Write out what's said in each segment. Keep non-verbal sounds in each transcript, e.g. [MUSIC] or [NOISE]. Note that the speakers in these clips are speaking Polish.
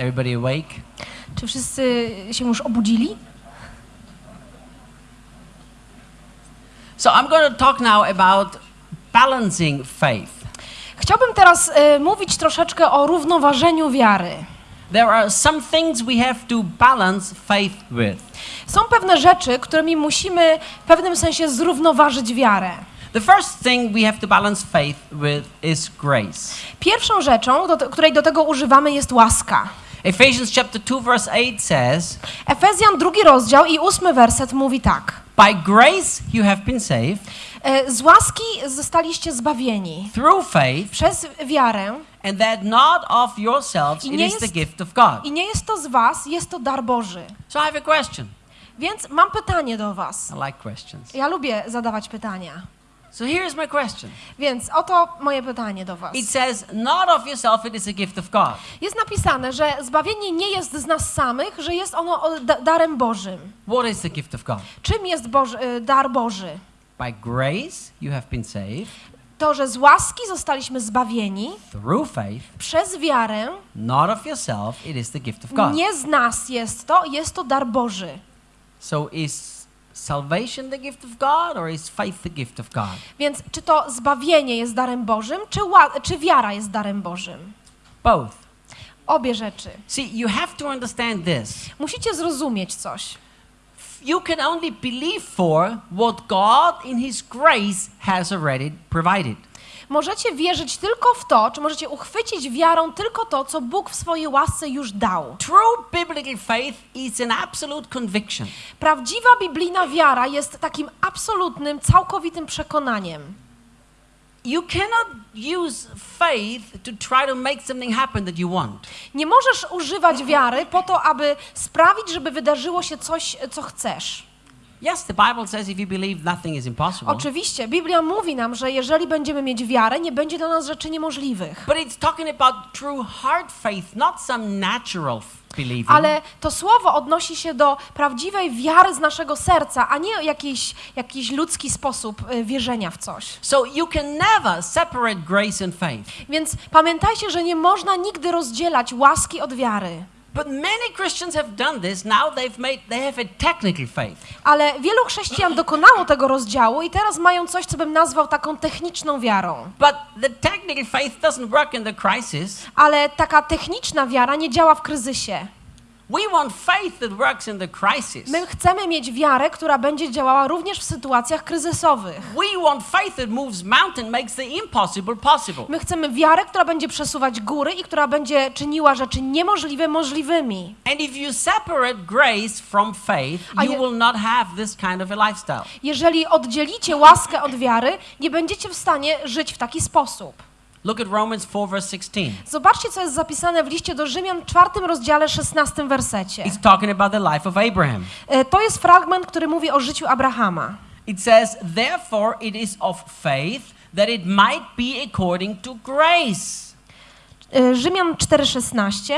Everybody awake? Czy wszyscy się już obudzili? So I'm going to talk now about balancing faith. Chciałbym teraz e, mówić troszeczkę o równoważeniu wiary. There are some things we have to balance faith with. Są pewne rzeczy, którymi musimy w pewnym sensie zrównoważyć wiarę. The first thing we have to balance faith with is grace. Pierwszą rzeczą, do, której do tego używamy, jest łaska. Ephesians chapter 2 verse 8 says, Efezjan drugi rozdział i ósmy werset mówi tak. "By grace you have been saved E, Z łaski zostaliście zbawieni through faith, przez wiarę and that not of yourselves, it is the gift of God." i nie jest to z was, jest to dar Boży. So I have a question. Więc mam pytanie do was. I like questions. Ja lubię zadawać pytania. So here's my question. Więc oto moje pytanie do was. It says, "Not of yourself, it is a gift of God." Jest napisane, że zbawienie nie jest z nas samych, że jest ono darem Bożym. What is the gift of God? Czym jest Boży, y, dar Boży? By grace you have been saved To, że z łaski zostaliśmy zbawieni through faith, przez wiarę. not of yourself, it is the gift of God. Nie z nas jest to, jest to dar Boży. So is salvation the gift of God or is faith the gift of God? Więc czy to zbawienie jest darem Bożym, czy, czy wiara jest darem Bożym? Both. Obie rzeczy. See, you have to understand this. Musicie zrozumieć coś. You can only believe for what God in His grace has already provided. Możecie wierzyć tylko w to, czy możecie uchwycić wiarą tylko to, co Bóg w swojej łasce już dał. True biblical faith is an absolute conviction. Prawdziwa biblijna wiara jest takim absolutnym, całkowitym przekonaniem. You cannot use faith to try to make something happen that you want. Nie możesz używać wiary po to, aby sprawić, żeby wydarzyło się coś, co chcesz. Yes, the Bible says if you believe, nothing is impossible. Oczywiście, Biblia mówi nam, że jeżeli będziemy mieć wiarę, nie będzie dla nas rzeczy niemożliwych. But it's talking about true faith, not some natural believing. Ale to słowo odnosi się do prawdziwej wiary z naszego serca, a nie jakiś, jakiś ludzki sposób y, wierzenia w coś. So you can never separate grace and faith. Więc pamiętajcie, że nie można nigdy rozdzielać łaski od wiary. But many Christians have done this. Now they've made they have a technical faith. Ale wielu chrześcijan dokonało tego rozdziału i teraz mają coś, co bym nazwał taką techniczną wiarą. But the technical faith doesn't work in the crisis. Ale taka techniczna wiara nie działa w kryzysie. My chcemy mieć wiarę, która będzie działała również w sytuacjach kryzysowych. We want faith that moves mountain, makes the impossible possible. My chcemy wiarę, która będzie przesuwać góry i która będzie czyniła rzeczy niemożliwe możliwymi. And if you separate grace from faith, you will not have this kind of a lifestyle. Jeżeli oddzielicie łaskę od wiary, nie będziecie w stanie żyć w taki sposób. Look at Romans 4 verse 16. Zobaczcie, co jest zapisane w liście do Rzymian, czwartym rozdziale, szesnastym wersecie. It's talking about the life of Abraham. E, To jest fragment, który mówi o życiu Abrahama. It says, Therefore it is of faith that it might be according to grace. E, Rzymian 4,16.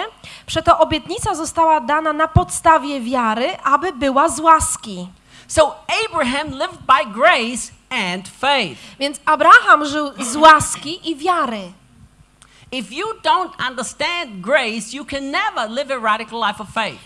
Przeto obietnica została dana na podstawie wiary, aby była z łaski. So Abraham lived by grace and faith. Więc Abraham żył z łaski i wiary.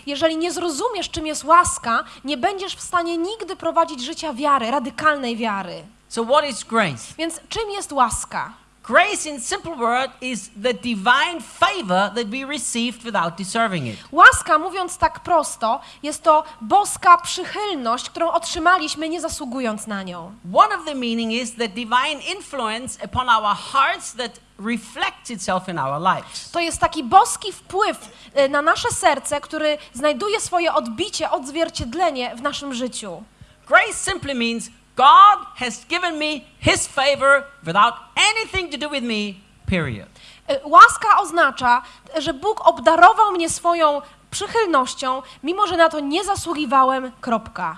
Jeżeli nie zrozumiesz, czym jest łaska, nie będziesz w stanie nigdy prowadzić życia wiary, radykalnej wiary. So what is grace? Więc czym jest łaska? Grace in simple word is the divine favor that we received without deserving it. Łaska, mówiąc tak prosto, jest to boska przychylność, którą otrzymaliśmy nie zasługując na nią. One of the meaning is the divine influence upon our hearts that reflects itself in our lives. To jest taki boski wpływ e, na nasze serce, który znajduje swoje odbicie, odzwierciedlenie w naszym życiu. Grace simply means God has given me his favor without anything to do with me, period. E, Łaska oznacza, że Bóg obdarował mnie swoją przychylnością, mimo że na to nie zasługiwałem. Kropka.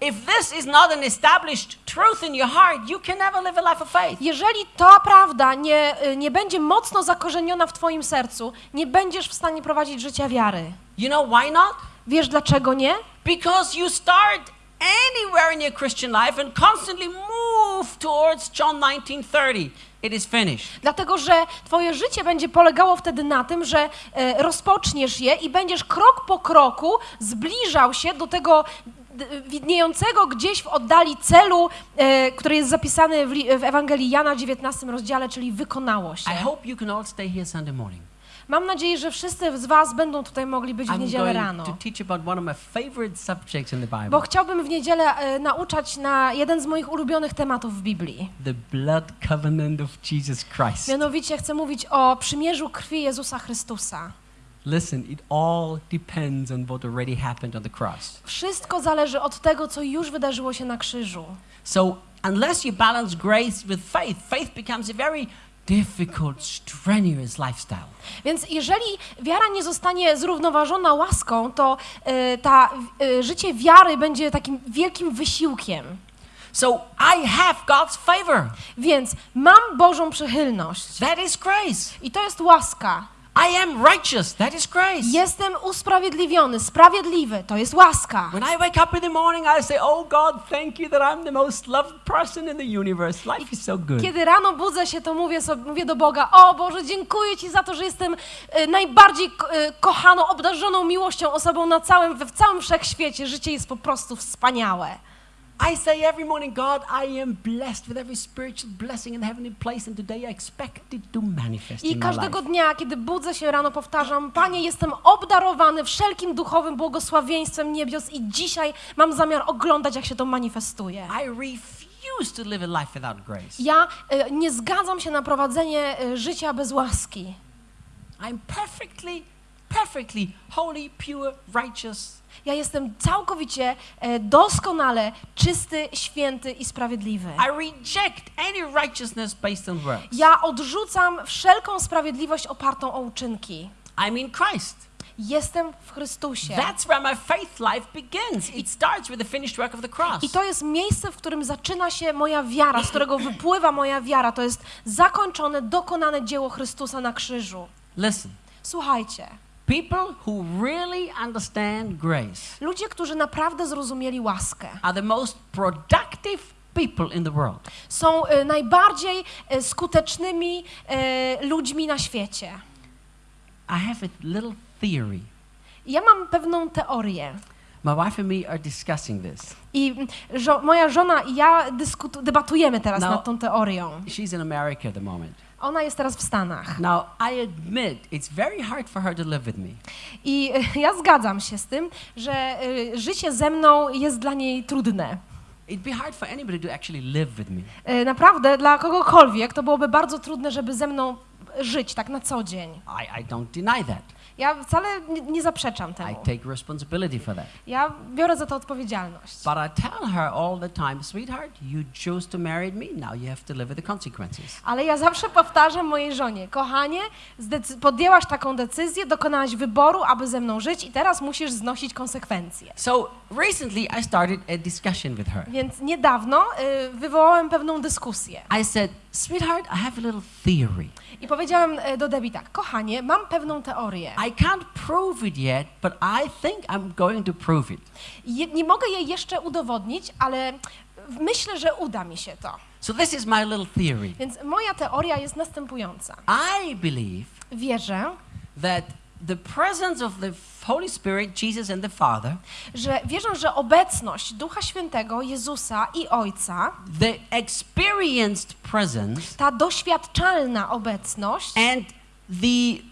If this is not an established truth in your heart, you can never live a life of faith. Jeżeli ta prawda nie, e, nie będzie mocno zakorzeniona w Twoim sercu, nie będziesz w stanie prowadzić życia wiary. You know why not? Wiesz dlaczego nie? Because you start anywhere in your Christian life and constantly move towards John 19:30. It is finished. Dlatego, że twoje życie będzie polegało wtedy na tym, że e, rozpoczniesz je i będziesz krok po kroku zbliżał się do tego widniejącego gdzieś w oddali celu, e, który jest zapisany w, w Ewangelii Jana w 19 rozdziale, czyli wykonało się. I hope you can all stay here Sunday morning. Mam nadzieję, że wszyscy z was będą tutaj mogli być w niedzielę rano. Bo chciałbym w niedzielę e, nauczać na jeden z moich ulubionych tematów w Biblii. The blood covenant of Jesus Christ. Mianowicie chcę mówić o przymierzu krwi Jezusa Chrystusa. Listen, it all depends on what already happened on the cross. Wszystko zależy od tego, co już wydarzyło się na krzyżu. So, unless you balance grace with faith, faith becomes a very difficult, strenuous lifestyle. Więc jeżeli wiara nie zostanie zrównoważona łaską, to e, ta e, życie wiary będzie takim wielkim wysiłkiem. So, I have God's favor. Więc mam Bożą przychylność. That is grace. I to jest łaska. I am righteous. That is grace. Jestem usprawiedliwiony, sprawiedliwy. To jest łaska. When I wake up in the morning, I say, Oh God, thank you that I'm the most loved person in the universe. Life is so good. Kiedy rano budzę się, to mówię, sobie, mówię do Boga, o Boże, dziękuję Ci za to, że jestem e, najbardziej e, kochaną, obdarzoną miłością osobą na całym, w całym wszechświecie. Życie jest po prostu wspaniałe. I say every morning, God, I am blessed with every spiritual blessing in the heavenly place, and today I expect it to manifest I in my każdego life. dnia, kiedy budzę się rano, powtarzam, Panie, jestem obdarowany wszelkim duchowym błogosławieństwem niebios i dzisiaj mam zamiar oglądać, jak się to manifestuje. I refuse to live a life without grace. Ja e, nie zgadzam się na prowadzenie e, życia bez łaski. I'm perfectly, perfectly holy, pure, righteous. Ja jestem całkowicie, e, doskonale czysty, święty i sprawiedliwy. I reject any righteousness based on works. Ja odrzucam wszelką sprawiedliwość opartą o uczynki. I'm in Christ. Jestem w Chrystusie. That's where my faith life begins. It starts with the finished work of the cross. I to jest miejsce, w którym zaczyna się moja wiara, z którego wypływa moja wiara. To jest zakończone, dokonane dzieło Chrystusa na krzyżu. Listen, Słuchajcie, people who really understand grace ludzie, którzy naprawdę zrozumieli łaskę, are the most productive people in the world. są e, najbardziej e, skutecznymi e, ludźmi na świecie. I have a little theory. Ja mam pewną teorię. My wife and me are discussing this. I mm, żo- moja żona i ja dyskutu- debatujemy teraz No. nad tą teorią. She's in America at the moment. Ona jest teraz w Stanach. Now, I admit it's very hard for her to live with me. I [LAUGHS] ja zgadzam się z tym, że e, życie ze mną jest dla niej trudne. It'd be hard for anybody to actually live with me. E, Naprawdę dla kogokolwiek to byłoby bardzo trudne, żeby ze mną żyć tak na co dzień. I, I don't deny that. Ja wcale nie, nie zaprzeczam I temu. take responsibility for that. Ja biorę za to odpowiedzialność. But I tell her all the time, sweetheart, you chose to marry me, now you have to live with the consequences. Ale ja zawsze powtarzam mojej żonie, kochanie, podjęłaś taką decyzję, dokonałaś wyboru, aby ze mną żyć i teraz musisz znosić konsekwencje. So recently I started a discussion with her. Więc niedawno y, wywołałem pewną dyskusję I said, sweetheart, I have a little theory. i powiedziałem y, do Debbie tak, kochanie, mam pewną teorię. I can't prove it yet, but I think I'm going to prove it. Je, nie mogę jej jeszcze udowodnić, ale myślę, że uda mi się to. So this is my little theory. Więc moja teoria jest następująca. I believe Wierzę, that the presence of the Holy Spirit, Jesus and the Father, że wierzę, że obecność Ducha Świętego, Jezusa i Ojca, the experienced presence ta doświadczalna obecność and the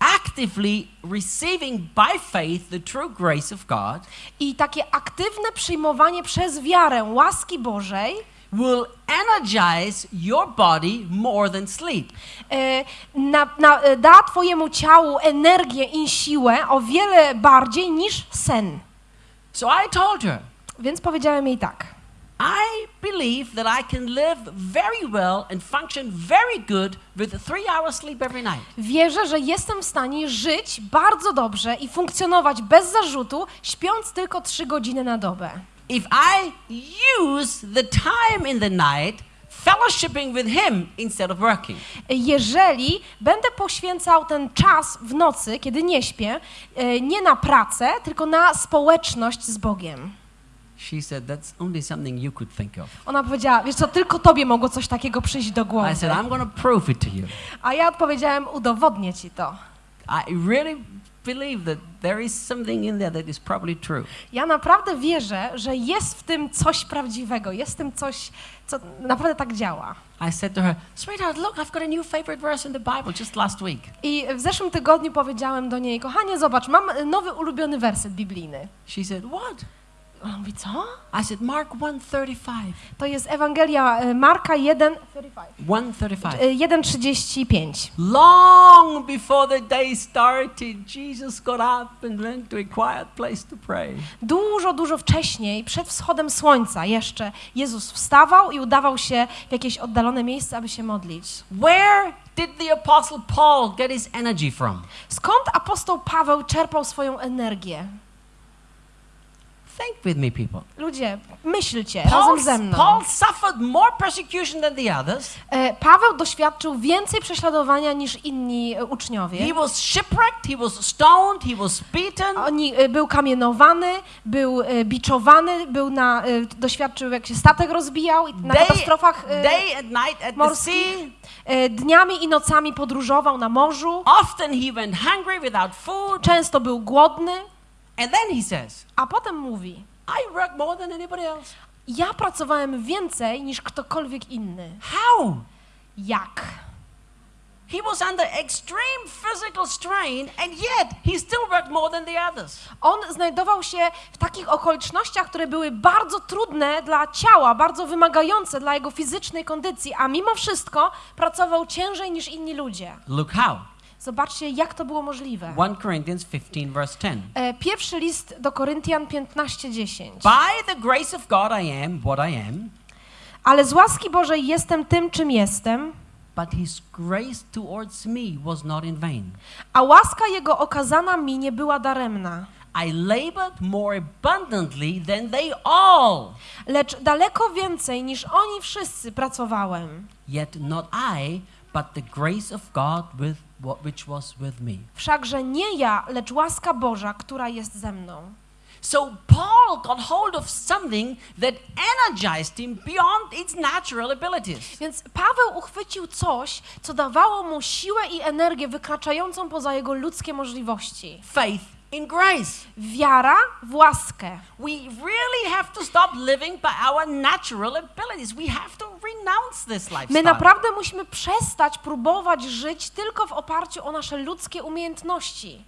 actively receiving by faith the true grace of God i takie aktywne przyjmowanie przez wiarę łaski Bożej will energize your body more than sleep. e, na, na, e, da Twojemu ciału energię i siłę o wiele bardziej niż sen. So I told her, Więc powiedziałem jej tak. I believe that I can live very well and function very good with three hour sleep every night. Wierzę, że jestem w stanie żyć bardzo dobrze i funkcjonować bez zarzutu, śpiąc tylko trzy godziny na dobę. If I use the time in the night fellowshipping with Him instead of working. Jeżeli będę poświęcał ten czas w nocy, kiedy nie śpię, e, nie na pracę, tylko na społeczność z Bogiem. She said, That's only something you could think of. Ona powiedziała, wiesz co, tylko tobie mogło coś takiego przyjść do głowy. I said, I'm going to prove it to you. A ja odpowiedziałem, udowodnię ci to. I really believe that there is something in there that is probably true. Ja naprawdę wierzę, że jest w tym coś prawdziwego, jest w tym coś, co naprawdę tak działa. I said to her, Sweetheart, look, I've got a new favorite verse in the Bible just last week. I w zeszłym tygodniu powiedziałem do niej, kochanie, zobacz, mam nowy ulubiony werset biblijny. She said, What? Ona mówi, co? I said, Mark 135. To jest Ewangelia e, Marka 1, 135. e, 1,35. Long before the day started, Jesus got up and went to a quiet place to pray. Dużo, dużo wcześniej, przed wschodem słońca jeszcze, Jezus wstawał i udawał się w jakieś oddalone miejsce, aby się modlić. Where did the Apostle Paul get his energy from? Skąd apostoł Paweł czerpał swoją energię? Think with me, people. Ludzie, myślcie Paul, razem ze mną. Paul suffered more persecution than the others. E, Paweł doświadczył więcej prześladowania niż inni e, uczniowie. He was shipwrecked, he was stoned, he was beaten. Oni, e, był kamienowany, był biczowany, był na, doświadczył jak się statek rozbijał na Day, katastrofach day and night at morskich. Dniami i nocami podróżował na morzu. Often he went hungry without food. Często był głodny, And then he says, a potem mówi: I work more than anybody else. Ja pracowałem więcej niż ktokolwiek inny. How? Jak? He was under extreme physical strain, and yet he still worked more than the others. On znajdował się w takich okolicznościach, które były bardzo trudne dla ciała, bardzo wymagające dla jego fizycznej kondycji, a mimo wszystko pracował ciężej niż inni ludzie. Look how. Zobaczcie, jak to było możliwe. 1 Corinthians 15, verse 10. E, Pierwszy list do Koryntian 15:10. By the grace of God I am what I am, Ale z łaski Bożej jestem tym, czym jestem, but his grace towards me was not in vain. a łaska jego okazana mi nie była daremna. I labored more abundantly than they all, Lecz daleko więcej niż oni wszyscy pracowałem. yet not I, but the grace of God with which was with me. Wszakże nie ja, lecz łaska Boża, która jest ze mną. So Paul got hold of something that energized him beyond its natural abilities. Więc Paweł uchwycił coś, co dawało mu siłę i energię wykraczającą poza jego ludzkie możliwości. Faith in grace. Wiara w łaskę. We really have to stop living by our natural abilities. We have to renounce this My lifestyle. naprawdę musimy przestać próbować żyć tylko w oparciu o nasze ludzkie umiejętności.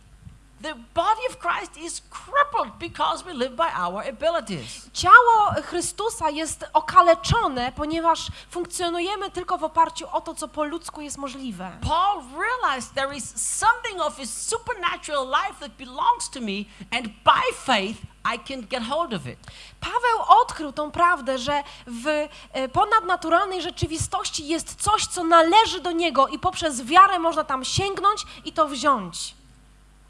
The body of Christ is crippled because we live by our abilities. Ciało Chrystusa jest okaleczone, ponieważ funkcjonujemy tylko w oparciu o to, co po ludzku jest możliwe. Paul realized there is something of his supernatural life that belongs to me, and by faith I can get hold of it. Paweł odkrył tą prawdę, że w e, ponadnaturalnej rzeczywistości jest coś, co należy do niego i poprzez wiarę można tam sięgnąć i to wziąć.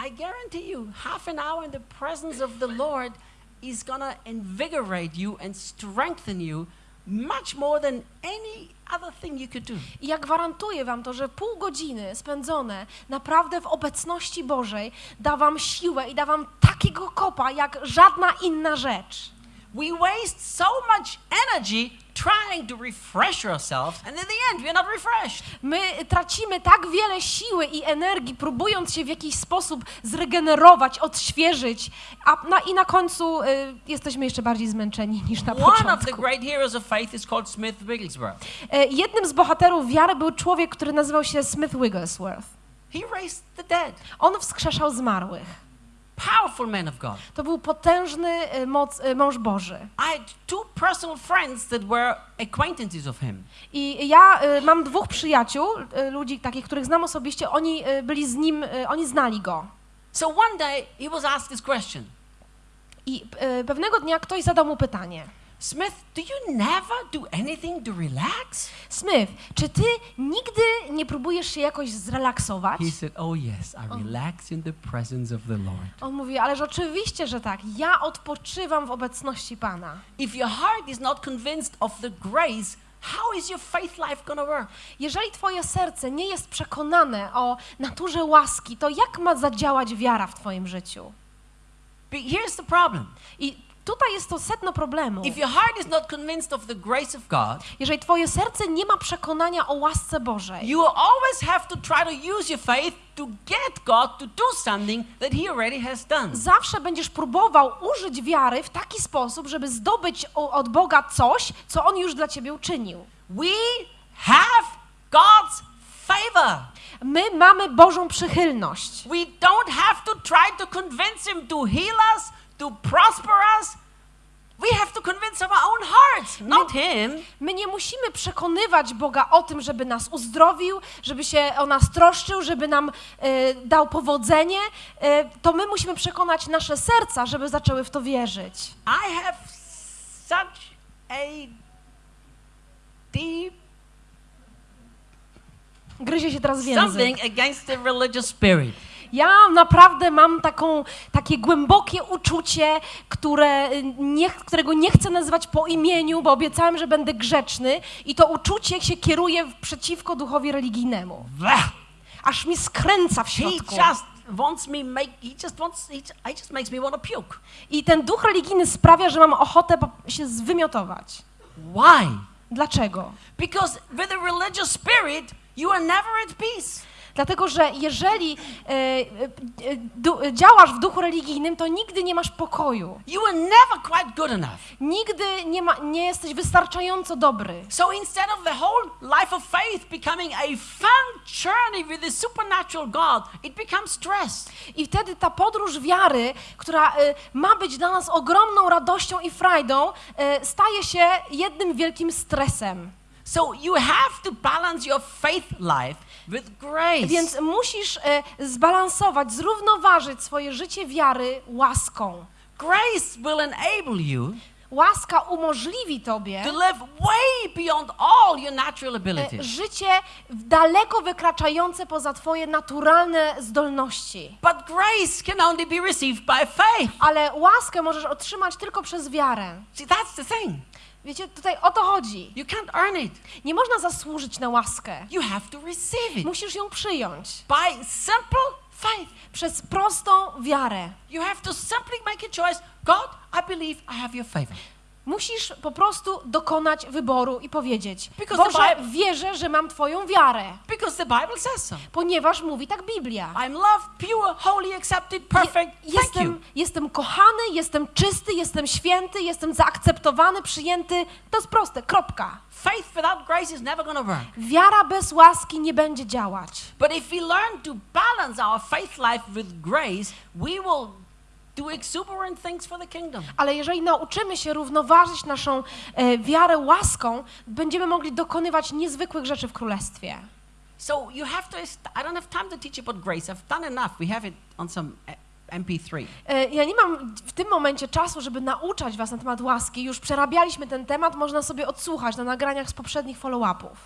I guarantee you, half an hour in the presence of the Lord is going to invigorate you and strengthen you much more than any other thing you could do. I ja gwarantuję wam to, że pół godziny spędzone naprawdę w obecności Bożej da wam siłę i da wam takiego kopa, jak żadna inna rzecz. We waste so much energy trying to refresh ourselves, and in the end, not refreshed. My tracimy tak wiele siły i energii, próbując się w jakiś sposób zregenerować, odświeżyć, a na, i na końcu y, jesteśmy jeszcze bardziej zmęczeni niż na One of the początku. great heroes of faith is called Smith Wigglesworth. E, Jednym z bohaterów wiary był człowiek, który nazywał się Smith Wigglesworth. He raised the dead. On wskrzeszał zmarłych. Powerful man of God. To był potężny e, moc, e, mąż Boży. I had two personal friends that were acquaintances of him. I ja e, mam dwóch przyjaciół, ludzi takich, których znam osobiście, oni byli z nim, oni znali go. So one day he was asked this question I pewnego dnia ktoś zadał mu pytanie. Smith, do you never do anything to relax? Smith, czy ty nigdy nie próbujesz się jakoś zrelaksować? He said, Oh, yes, I relax in the presence of the Lord. On mówi, ależ oczywiście, że tak. Ja odpoczywam w obecności Pana. If your heart is not convinced of the grace, how is your faith life to work? Jeżeli twoje serce nie jest przekonane o naturze łaski, to jak ma zadziałać wiara w twoim życiu? But here's the problem I tutaj jest to sedno problemu. If your heart is not convinced of the grace of God, Jeżeli twoje serce nie ma przekonania o łasce Bożej, you will always have to try to use your faith to get God to do something that He already has done. zawsze będziesz próbował użyć wiary w taki sposób, żeby zdobyć od Boga coś, co On już dla ciebie uczynił. We have God's favor. My mamy Bożą przychylność. We don't have to try to convince Him to heal us, to prosper us. We have to convince our own hearts, not Him. My nie musimy przekonywać Boga o tym, żeby nas uzdrowił, żeby się o nas troszczył, żeby nam e, dał powodzenie. E, to my musimy przekonać nasze serca, żeby zaczęły w to wierzyć. I have such a deep Gryzie się teraz w język. something against the religious spirit. Ja naprawdę mam taką, takie głębokie uczucie, które nie, którego nie chcę nazywać po imieniu, bo obiecałem, że będę grzeczny i to uczucie się kieruje przeciwko duchowi religijnemu. Blah. Aż mi skręca w środku. I ten duch religijny sprawia, że mam ochotę się zwymiotować. Why? Dlaczego? Because with a religious spirit, you are never at peace. Dlatego, że jeżeli e, e, du, działasz w duchu religijnym, to nigdy nie masz pokoju. You are never quite good enough. Nigdy nie, ma, nie jesteś wystarczająco dobry. So instead of the whole life of faith becoming a fun journey with the supernatural God, it becomes stress. I wtedy ta podróż wiary, która e, ma być dla nas ogromną radością i frajdą, e, staje się jednym wielkim stresem. So you have to balance your faith life. Więc musisz e, zbalansować, zrównoważyć swoje życie wiary łaską. grace will enable you Łaska umożliwi tobie to live way beyond all your natural e, abilities. życie daleko wykraczające poza twoje naturalne zdolności. But grace can only be received by faith. Ale łaskę możesz otrzymać tylko przez wiarę. See, that's the thing. Wiecie, tutaj o to chodzi. You can't earn it. Nie można zasłużyć na łaskę. You have to receive it Musisz ją przyjąć by simple faith. przez prostą wiarę. You have to simply make a choice. God, I believe I have your favor. Musisz po prostu dokonać wyboru i powiedzieć: Because the Boże, Bible- wierzę, że mam Twoją wiarę, Because the Bible says so. ponieważ mówi tak Biblia. I'm loved, pure, holy, accepted, perfect. Je- Thank you. jestem, jestem kochany, jestem czysty, jestem święty, jestem zaakceptowany, przyjęty. To jest proste, kropka. Faith without grace is never to work. Wiara bez łaski nie będzie działać. But if we learn to balance our faith life with grace, we will Ale jeżeli nauczymy się równoważyć naszą e, wiarę łaską, będziemy mogli dokonywać niezwykłych rzeczy w królestwie. So you have to, I don't have time to teach about grace. I've done enough. We have it on some uh, MP3. E, Ja nie mam w tym momencie czasu, żeby nauczać Was na temat łaski. Już przerabialiśmy ten temat, można sobie odsłuchać na nagraniach z poprzednich follow-upów.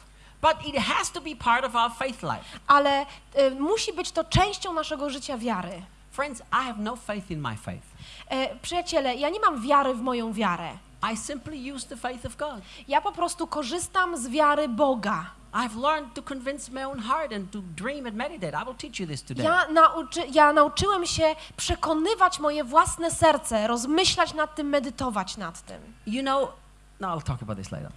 Ale e, musi być to częścią naszego życia wiary. Friends, I have no faith in my faith. E, Przyjaciele, ja nie mam wiary w moją wiarę. I simply use the faith of God. Ja po prostu korzystam z wiary Boga. I've learned to convince my own heart and to dream and meditate. I will teach you this today. Ja, nauczy, ja nauczyłem się przekonywać moje własne serce, rozmyślać nad tym, medytować nad tym. You know, no, I'll talk about this later.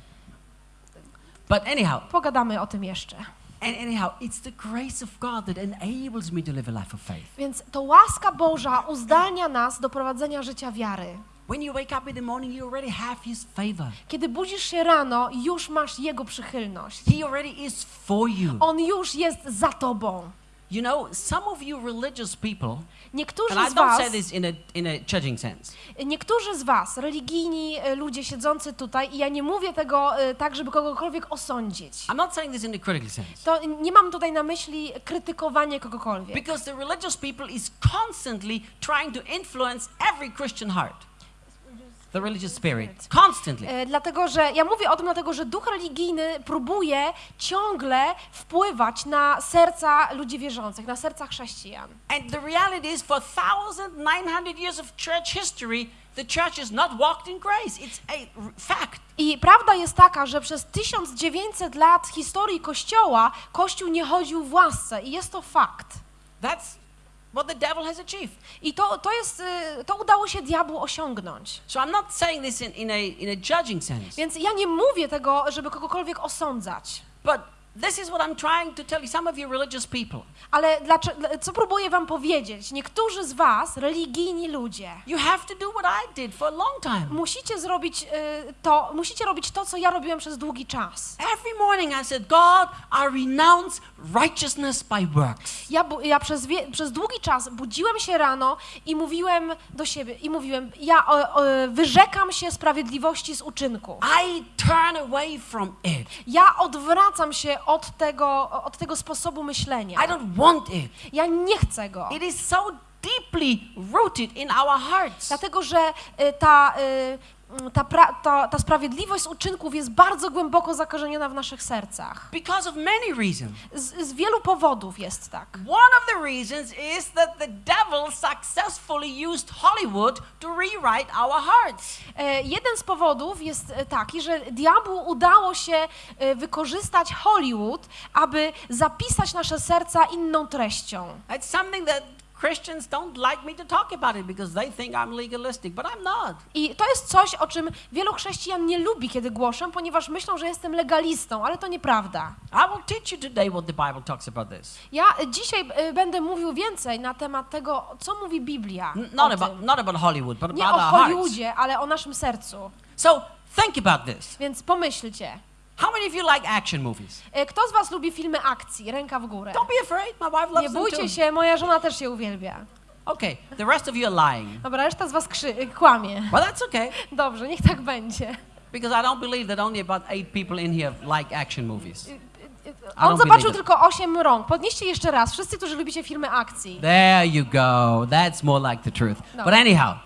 But anyhow, Pogadamy o tym jeszcze. And anyhow, it's the grace of God that enables me to live a life of faith. Więc to łaska Boża uzdalnia nas do prowadzenia życia wiary. When you wake up in the morning, you already have His favor. Kiedy budzisz się rano, już masz Jego przychylność. He already is for you. On już jest za tobą. You know, some of you religious people, Niektórzy and I z don't was, say this in a in a judging sense, niektórzy z was, religijni e, ludzie siedzący tutaj, i ja nie mówię tego e, tak, żeby kogokolwiek osądzić. I'm not saying this in a critical sense. To nie mam tutaj na myśli krytykowanie kogokolwiek. Because the religious people is constantly trying to influence every Christian heart. The religious spirit. Constantly. E, Dlatego, że ja mówię o tym, dlatego, że duch religijny próbuje ciągle wpływać na serca ludzi wierzących, na serca chrześcijan. And the reality is, for 1,900 years of church history, the church has not walked in grace. It's a fact. I prawda jest taka, że przez 1900 lat historii Kościoła Kościół nie chodził w łasce i jest to fakt. That's what the devil has achieved. I to, to jest, y, to udało się diabłu osiągnąć. So I'm not saying this in, in, a, in a judging sense, Więc ja nie mówię tego, żeby kogokolwiek osądzać. but this is what I'm trying to tell you. Some of you religious people, Ale dlaczego, co próbuję wam powiedzieć? Niektórzy z was, religijni ludzie, you have to do what I did for a long time. musicie zrobić y, to, musicie robić to, co ja robiłem przez długi czas. Every morning I said, God, I renounce righteousness by works. Ja, ja przez, wie, przez długi czas budziłem się rano i mówiłem do siebie, i mówiłem, ja o, o, wyrzekam się sprawiedliwości z uczynku. I turn away from it. Ja odwracam się od tego, od tego sposobu myślenia. I don't want it. Ja nie chcę go. It is so deeply rooted in our hearts. Dlatego, że y, ta, y, ta, pra, ta, ta sprawiedliwość z uczynków jest bardzo głęboko zakorzeniona w naszych sercach. Because of many reasons. Z, z wielu powodów jest tak. One of the reasons is that the devil successfully used Hollywood to rewrite our hearts. E, Jeden z powodów jest e, taki, że diabłu udało się e, wykorzystać Hollywood, aby zapisać nasze serca inną treścią. It's something that Christians don't like me to talk about it because they think I'm legalistic, but I'm not. I to jest coś, o czym wielu chrześcijan nie lubi, kiedy głoszę, ponieważ myślą, że jestem legalistą, ale to nieprawda. I will teach you today what the Bible talks about this. Ja e, dzisiaj e, będę mówił więcej na temat tego, co mówi Biblia. Not about, not about Hollywood, but Nie about o. Hollywoodzie, ale o naszym sercu. So think about this. Więc pomyślcie. How many of you like action movies? E, Kto z was lubi filmy akcji? Ręka w górę. Don't be afraid. My wife loves Nie them too. bójcie się, moja żona też się uwielbia. Okay, the rest of you are lying. Dobra, reszta z was krzy- e, kłamie. Well, that's okay Dobrze, niech tak będzie. because I don't believe that only about eight people in here like action movies. On don't zobaczył tylko osiem rąk. Podnieście jeszcze raz. Wszyscy, którzy lubicie filmy akcji. There you go. That's more like the truth. No. But anyhow,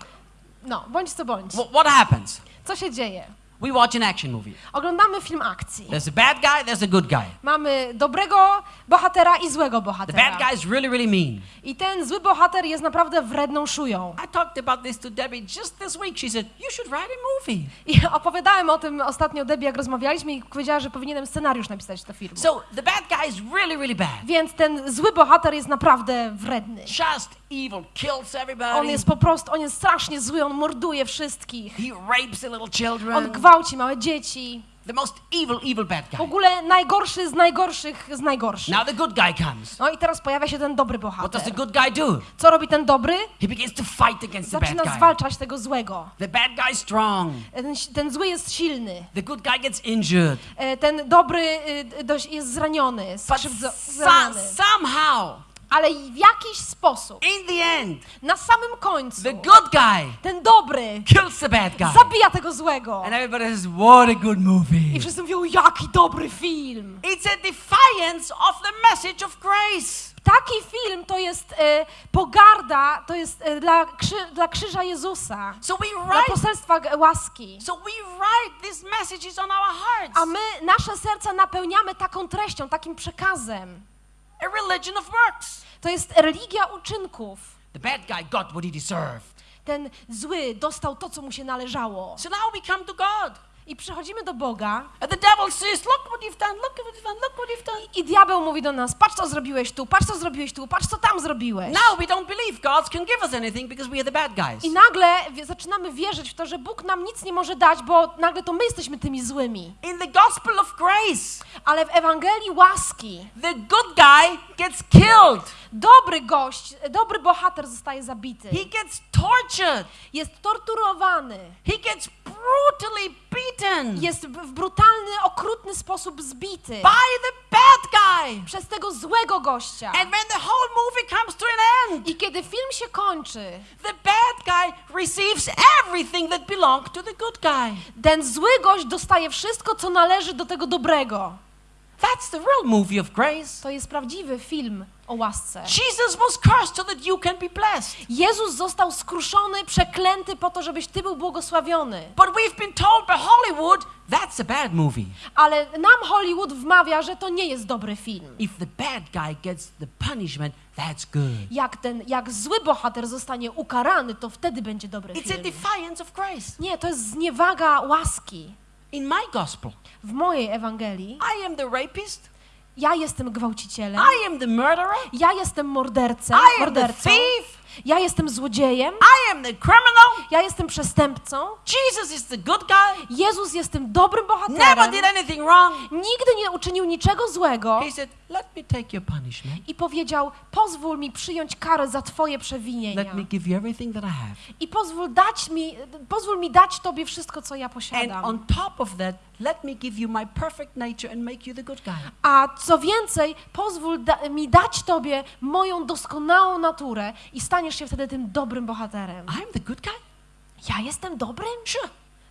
No, bądź co bądź. wh- what happens? Co się dzieje? We watch an action movie. Oglądamy film akcji. There's a bad guy, there's a good guy. Mamy dobrego bohatera i złego The bad bohatera. guy is really, really mean. I ten zły bohater jest naprawdę wredną szują. I talked about this to Debbie just this week. She said, You should write a movie. I [LAUGHS] opowiadałem o tym ostatnio Debbie, jak rozmawialiśmy i powiedziała, że powinienem scenariusz napisać do filmu. So the bad guy is really, really bad. Więc ten zły bohater jest naprawdę wredny. Just evil, kills On everybody. jest po prostu, on jest strasznie zły, on morduje wszystkich. He rapes the little On children. gwałci małe dzieci. The most evil, evil bad W guy. ogóle najgorszy z najgorszych z najgorszych. Now the good guy comes. No i teraz pojawia się ten dobry What does the bohater. good guy do? Co robi ten dobry? He begins to fight against the bad Zaczyna guy. zwalczać tego złego. The bad guy's strong. Ten, ten zły jest silny. The good guy gets injured. E, Ten dobry y, dość jest zraniony, But skrzywdzo- so- zraniony. somehow, Ale w jakiś sposób, in the end, na samym końcu, the good guy ten dobry kills the bad guy. zabija tego złego. And everybody says, What a good I movie. wszyscy mówią, jaki dobry film. It's a defiance of the message of grace. Taki film to jest e, pogarda, to jest e, dla, krzy, dla krzyża Jezusa, So we dla write, poselstwa g- łaski. so we write these messages on our hearts. A my nasze serca napełniamy taką treścią, takim przekazem. a religion of works. To jest religia uczynków. The bad guy got what he deserved. Ten zły dostał to, co mu się należało. So now we come to God. I przychodzimy do Boga And the devil says, Look what you've done, look what you've done, look what you've done. i diabeł mówi do nas, patrz co zrobiłeś tu, patrz co zrobiłeś tu, patrz co tam zrobiłeś. Now we don't believe God can give us anything because we are the bad guys. I nagle zaczynamy wierzyć w to, że Bóg nam nic nie może dać, bo nagle to my jesteśmy tymi złymi. In the gospel of grace, Ale w Ewangelii łaski the good guy gets killed. dobry gość, dobry bohater zostaje zabity. He gets tortured. Jest torturowany. He gets brutally beaten Jest w brutalny, okrutny sposób zbity by the bad guy. przez tego złego gościa. And when the whole movie comes to an end, I kiedy film się kończy, the bad guy receives everything that belonged to the good guy. ten zły gość dostaje wszystko, co należy do tego dobrego. That's the real movie of grace. To jest prawdziwy film o łasce. Jesus was cursed so that you can be blessed. Jezus został skruszony, przeklęty po to, żebyś ty był błogosławiony. But we've been told by Hollywood that's a bad movie. Ale nam Hollywood wmawia, że to nie jest dobry film. If the bad guy gets the punishment, that's good. Jak ten, jak zły bohater zostanie ukarany, to wtedy będzie dobry It's a film. defiance of grace. Nie, to jest zniewaga łaski. In my gospel, W mojej Ewangelii I am the rapist, Ja jestem gwałcicielem. I am the murderer. Ja jestem mordercą. I am the mordercą. thief. Ja jestem złodziejem. I am the criminal. Ja jestem przestępcą. Jesus is the good guy. Jezus jest tym dobrym Never bohaterem. did anything wrong. Nigdy nie uczynił niczego złego. He said, Let me take your punishment. I powiedział, pozwól mi przyjąć karę za twoje przewinienia. Let me give you everything that I have. I pozwól, dać mi, pozwól mi dać tobie wszystko, co ja And posiadam. on top of that, let me give you my perfect nature and make you the good guy. A co więcej, pozwól da, mi dać tobie moją doskonałą naturę i staniesz się wtedy tym dobrym bohaterem. I'm the good guy? Ja jestem dobrym? Sure.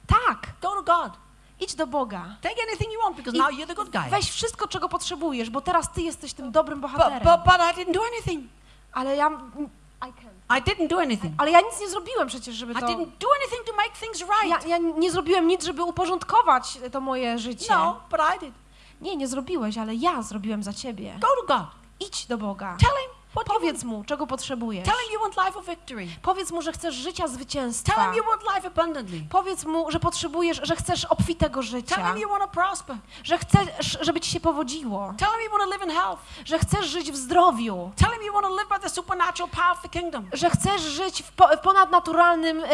Tak. Go to God. Idź do Boga. Take anything you want because I now you're the good guy. Weź wszystko, czego potrzebujesz, bo teraz ty jesteś tym dobrym But, bohaterem. but, but I didn't do anything. Ale ja... I can. I didn't do anything. Ale ja nic nie zrobiłem przecież, żeby I to... didn't do anything to make things right. Ja, ja nie zrobiłem nic, żeby uporządkować to moje życie. No, but I did. Nie, nie zrobiłeś, ale ja zrobiłem za ciebie. Go to God. Idź do Boga. Tell him what. Powiedz mu, czego potrzebujesz. Tell him you want life of victory. Powiedz mu, że chcesz życia Tell zwycięstwa. him you want life abundantly. Powiedz mu, że potrzebujesz, że chcesz obfitego Tell życia. him you want to prosper. Że chcesz, żeby ci się powodziło. Tell him you want to live in health. Że chcesz żyć w zdrowiu. Tell him you want to live by the supernatural power of the kingdom. Że chcesz żyć w, po, w ponadnaturalnym y,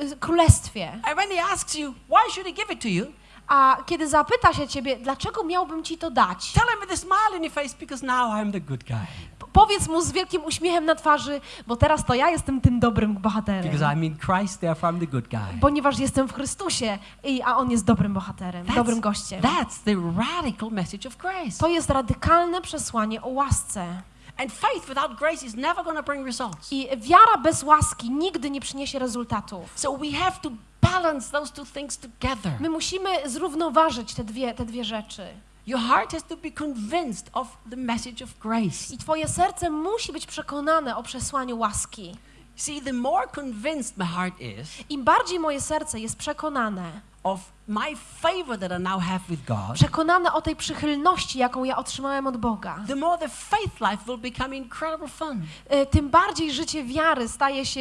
y, y, królestwie. And when he asks you, why should he give it to you? A kiedy zapyta się ciebie, dlaczego miałbym ci to dać? Tell him with a smile on your face because now I'm the good guy. Powiedz mu z wielkim uśmiechem na twarzy, bo teraz to ja jestem tym dobrym bohaterem. Because I'm in Christ, therefore I'm the good guy. Ponieważ jestem w Chrystusie, i, a on jest dobrym bohaterem, dobrym gościem. that's the radical message of grace. To jest radykalne przesłanie o łasce. And faith without grace is never going to bring results. I wiara bez łaski nigdy nie przyniesie rezultatów. So we have to balance those two things together. My musimy zrównoważyć te dwie, te dwie rzeczy. Your heart has to be convinced of the message of grace. I twoje serce musi być przekonane o przesłaniu łaski. See, the more convinced my heart is Im bardziej moje serce jest przekonane, of my favor that I now have with God, przekonane o tej przychylności, jaką ja otrzymałem od Boga, the more the faith life will become incredible fun. y, tym bardziej życie wiary staje się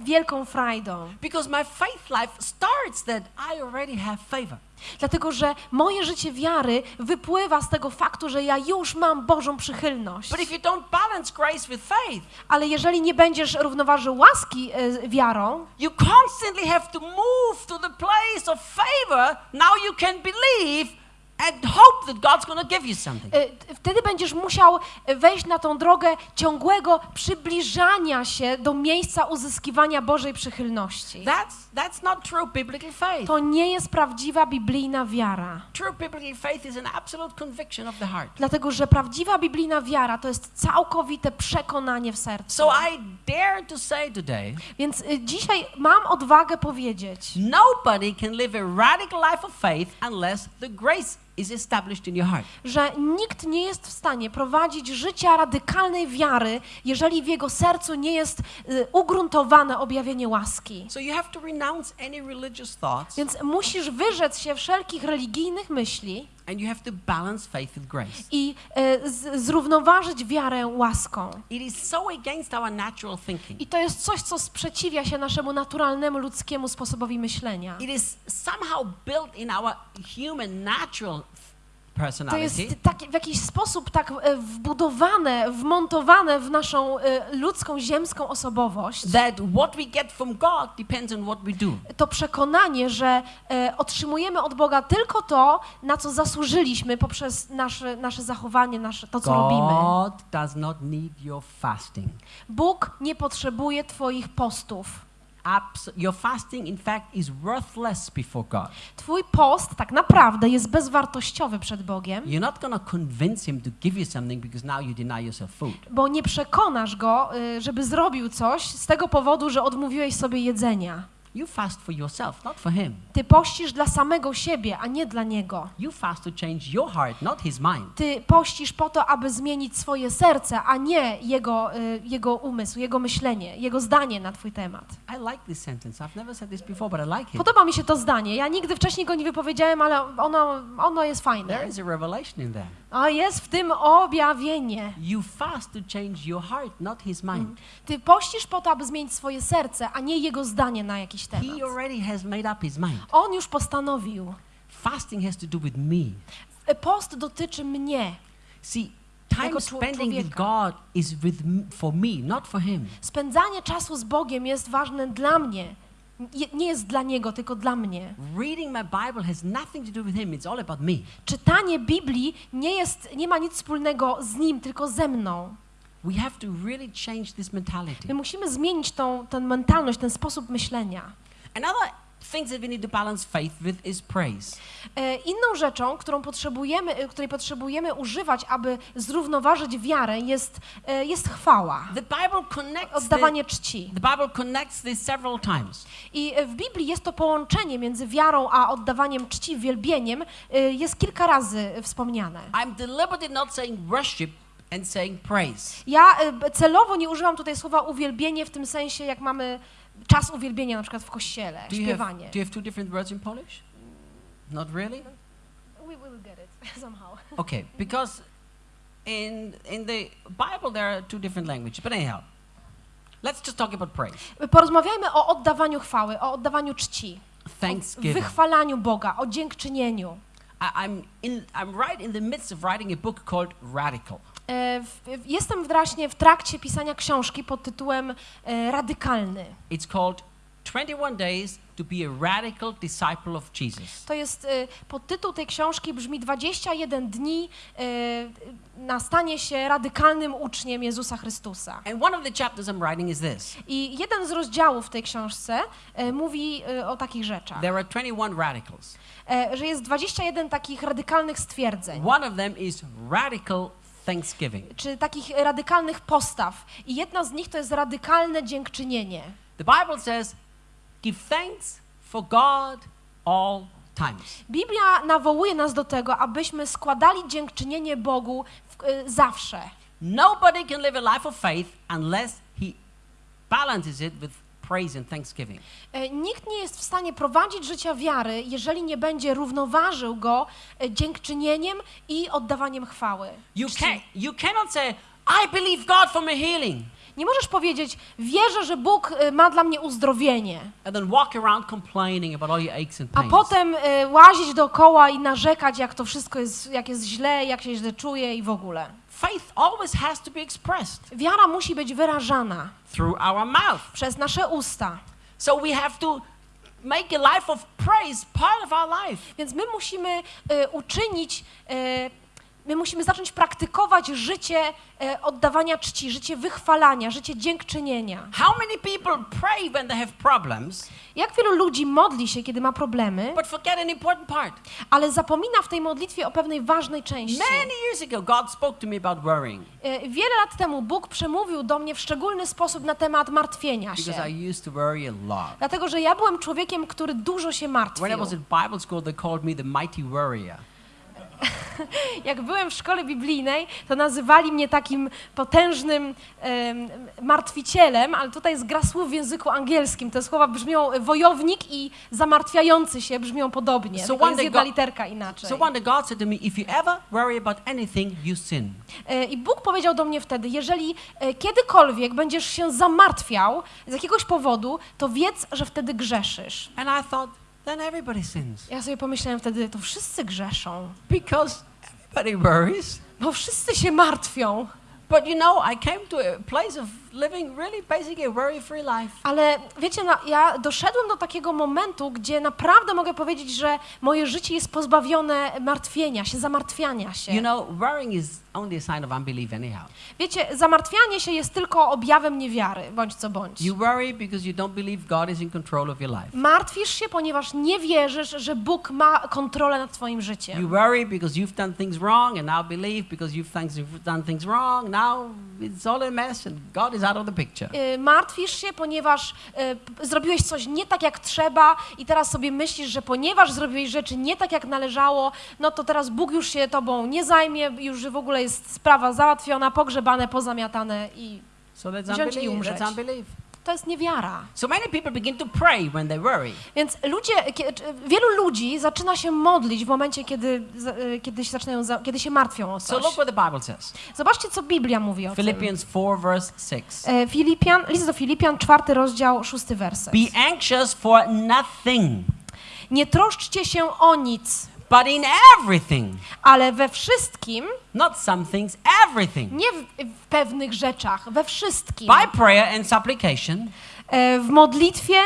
wielką frajdą. Because my faith life starts that I already have favor. Dlatego, że moje życie wiary wypływa z tego faktu, że ja już mam Bożą przychylność. But if you don't balance grace with faith, Ale jeżeli nie będziesz równoważył łaski y, wiarą, you constantly have to move to the place of favor. Now you can believe and hope that God's going to give you something. wtedy będziesz musiał wejść na tą drogę ciągłego przybliżania się do miejsca uzyskiwania Bożej przychylności. That's, that's not true biblical faith. To nie jest prawdziwa biblijna wiara. True biblical faith is an absolute conviction of the heart. Dlatego, że prawdziwa biblijna wiara to jest całkowite przekonanie w sercu. So I dare to say today, Więc y, dzisiaj mam odwagę powiedzieć, nobody can live a radical life of faith unless the grace że nikt nie jest w stanie prowadzić życia radykalnej wiary, jeżeli w jego sercu nie jest y, ugruntowane objawienie łaski. So you have to renounce any religious thoughts. Więc musisz wyrzec się wszelkich religijnych myśli and you have to balance faith with grace. i y, z, zrównoważyć wiarę łaską. It is so against our natural thinking. I to jest coś, co sprzeciwia się naszemu naturalnemu ludzkiemu sposobowi myślenia. It is somehow built in our human natural To jest tak, w jakiś sposób tak e, wbudowane, wmontowane w naszą e, ludzką, ziemską osobowość. that what we get from God depends on what we do. To przekonanie, że e, otrzymujemy od Boga tylko to, na co zasłużyliśmy poprzez nasze, nasze zachowanie, nasze, to, co robimy. God does not need your fasting. Bóg nie potrzebuje Twoich postów. Your fasting, in fact, is worthless before God. Twój post tak naprawdę jest bezwartościowy przed Bogiem, You're not to convince Him to give you something because now you deny yourself food. bo nie przekonasz Go, y, żeby zrobił coś z tego powodu, że odmówiłeś sobie jedzenia. You fast for yourself, not for Him. Ty pościsz dla samego siebie, a nie dla Niego. You fast to change your heart, not His mind. Ty pościsz po to, aby zmienić swoje serce, a nie jego, y, jego umysł, jego myślenie, jego zdanie na Twój temat. I like this sentence. I've never said this before, but I like it. Podoba mi się to zdanie. Ja nigdy wcześniej go nie wypowiedziałem, ale ono, ono jest There fajne. is a revelation in there. A jest w tym objawienie. You fast to change your heart, not His mind. Ty pościsz po to, aby zmienić swoje serce, a nie jego zdanie na jakiś temat. He already has made up His mind. On już postanowił. Fasting has to do with me. Post dotyczy mnie. See, time spending with. God is with for me, not for Him. Spędzanie czasu z Bogiem jest ważne dla mnie. Nie jest dla Niego, tylko dla mnie. Reading my Bible has nothing to do with Him. It's all about me. Czytanie Biblii nie, jest, nie ma nic wspólnego z Nim, tylko ze mną. We have to really change this mentality. My musimy zmienić tą, tę mentalność, ten sposób myślenia. Another things that we need to balance faith with is praise. E, Inną rzeczą, którą potrzebujemy, e, której potrzebujemy używać, aby zrównoważyć wiarę, jest, e, jest chwała, The Bible connects the, oddawanie czci. the Bible connects this several times. I w Biblii jest to połączenie między wiarą a oddawaniem czci, wielbieniem, jest kilka razy wspomniane. I'm deliberately not saying worship and saying praise. Ja celowo nie używam tutaj słowa uwielbienie w tym sensie, jak mamy czas uwielbienia na przykład w kościele, Do you, have, śpiewanie. do you have two different words in Polish? Not really? We will get it [LAUGHS] somehow. Okay, because in in the Bible there are two different languages. But anyhow, let's just talk about praise. Porozmawiajmy o oddawaniu chwały, o oddawaniu czci, o wychwalaniu Boga, o dziękczynieniu. I, I'm in I'm right in the midst of writing a book called Radical. E, Jestem właśnie w trakcie pisania książki pod tytułem e, Radykalny. It's called 21 Days to be a Radical Disciple of Jesus. To jest, e, podtytuł tej książki brzmi 21 dni na stanie się radykalnym uczniem Jezusa Chrystusa. And one of the chapters I'm writing is this. I jeden z rozdziałów w tej książce mówi o takich rzeczach, There are 21 radicals. że jest 21 takich radykalnych stwierdzeń, One of them is radical thanksgiving. czy takich radykalnych postaw. I jedna z nich to jest radykalne dziękczynienie. The Bible says, give thanks for God all times. Biblia nawołuje nas do tego, abyśmy składali dziękczynienie Bogu w, e, zawsze. Nobody can live a life of faith unless he balances it with praise and thanksgiving. E, Nikt nie jest w stanie prowadzić życia wiary, jeżeli nie będzie równoważył go e, dziękczynieniem i oddawaniem chwały. You, can, you cannot say, I believe God for my healing, Nie możesz powiedzieć, wierzę, że Bóg e, ma dla mnie uzdrowienie, a potem e, łazić dookoła i narzekać, jak to wszystko jest, jak jest źle, jak się źle czuję i w ogóle. Faith always has to be expressed Wiara musi być wyrażana through our mouth. przez nasze usta. So we have to make a life of praise part of our life. Więc my musimy e, uczynić, e, my musimy zacząć praktykować życie e, oddawania czci, życie wychwalania, życie dziękczynienia. How many people pray when they have problems, Jak wielu ludzi modli się, kiedy ma problemy, but forget an important part? ale zapomina w tej modlitwie o pewnej ważnej części. Many years ago, God spoke to me about worrying E, Wiele lat temu Bóg przemówił do mnie w szczególny sposób na temat martwienia się. because I used to worry a lot. Dlatego, że ja byłem człowiekiem, który dużo się martwił. When I was at Bible school, they called me the mighty worrier. [LAUGHS] Jak byłem w szkole biblijnej, to nazywali mnie takim potężnym em, martwicielem, ale tutaj jest gra słów w języku angielskim. Te słowa brzmią e, wojownik i zamartwiający się brzmią podobnie. So jest jedna God- literka inaczej. So one day God said to me, if you ever worry about anything, you sin. E, I Bóg powiedział do mnie wtedy, jeżeli e, kiedykolwiek będziesz się zamartwiał z jakiegoś powodu, to wiedz, że wtedy grzeszysz. And I thought, then everybody sins. Ja sobie pomyślałem wtedy, to wszyscy grzeszą, Because everybody worries. bo wszyscy się martwią. But you know, I came to a place of living really basically a worry-free life. Ale wiecie, no, ja doszedłem do takiego momentu, gdzie naprawdę mogę powiedzieć, że moje życie jest pozbawione martwienia się, zamartwiania się. You know, worrying is only a sign of unbelief anyhow. Wiecie, zamartwianie się jest tylko objawem niewiary, bądź co bądź. You worry because you don't believe God is in control of your life. Martwisz się, ponieważ nie wierzysz, że Bóg ma kontrolę nad twoim You życiem. worry because you've done things wrong and now believe because you've done things wrong. Now it's all a mess and God is out of the picture. Y, Martwisz się, ponieważ y, zrobiłeś coś nie tak jak trzeba i teraz sobie myślisz, że ponieważ zrobiłeś rzeczy nie tak jak należało, no to teraz Bóg już się tobą nie zajmie, już w ogóle jest sprawa załatwiona, pogrzebane, pozamiatane i So Wziąć i umrzeć. That's unbelief. To jest niewiara. So many people begin to pray when they worry. Więc ludzie, wielu ludzi zaczyna się modlić w momencie, kiedy, y, kiedy, się, zaczynają, za- kiedy się martwią o So coś. look what the Bible says. Zobaczcie, co Biblia mówi o tym. Philippians 4 verse 6. E, Filipian, list do Filipian, czwarty rozdział, szósty werset. Be anxious for nothing, Nie troszczcie się o nic, but in everything. ale we wszystkim, Not some things, everything. nie w, w pewnych rzeczach, we wszystkim. By prayer and supplication, E, w modlitwie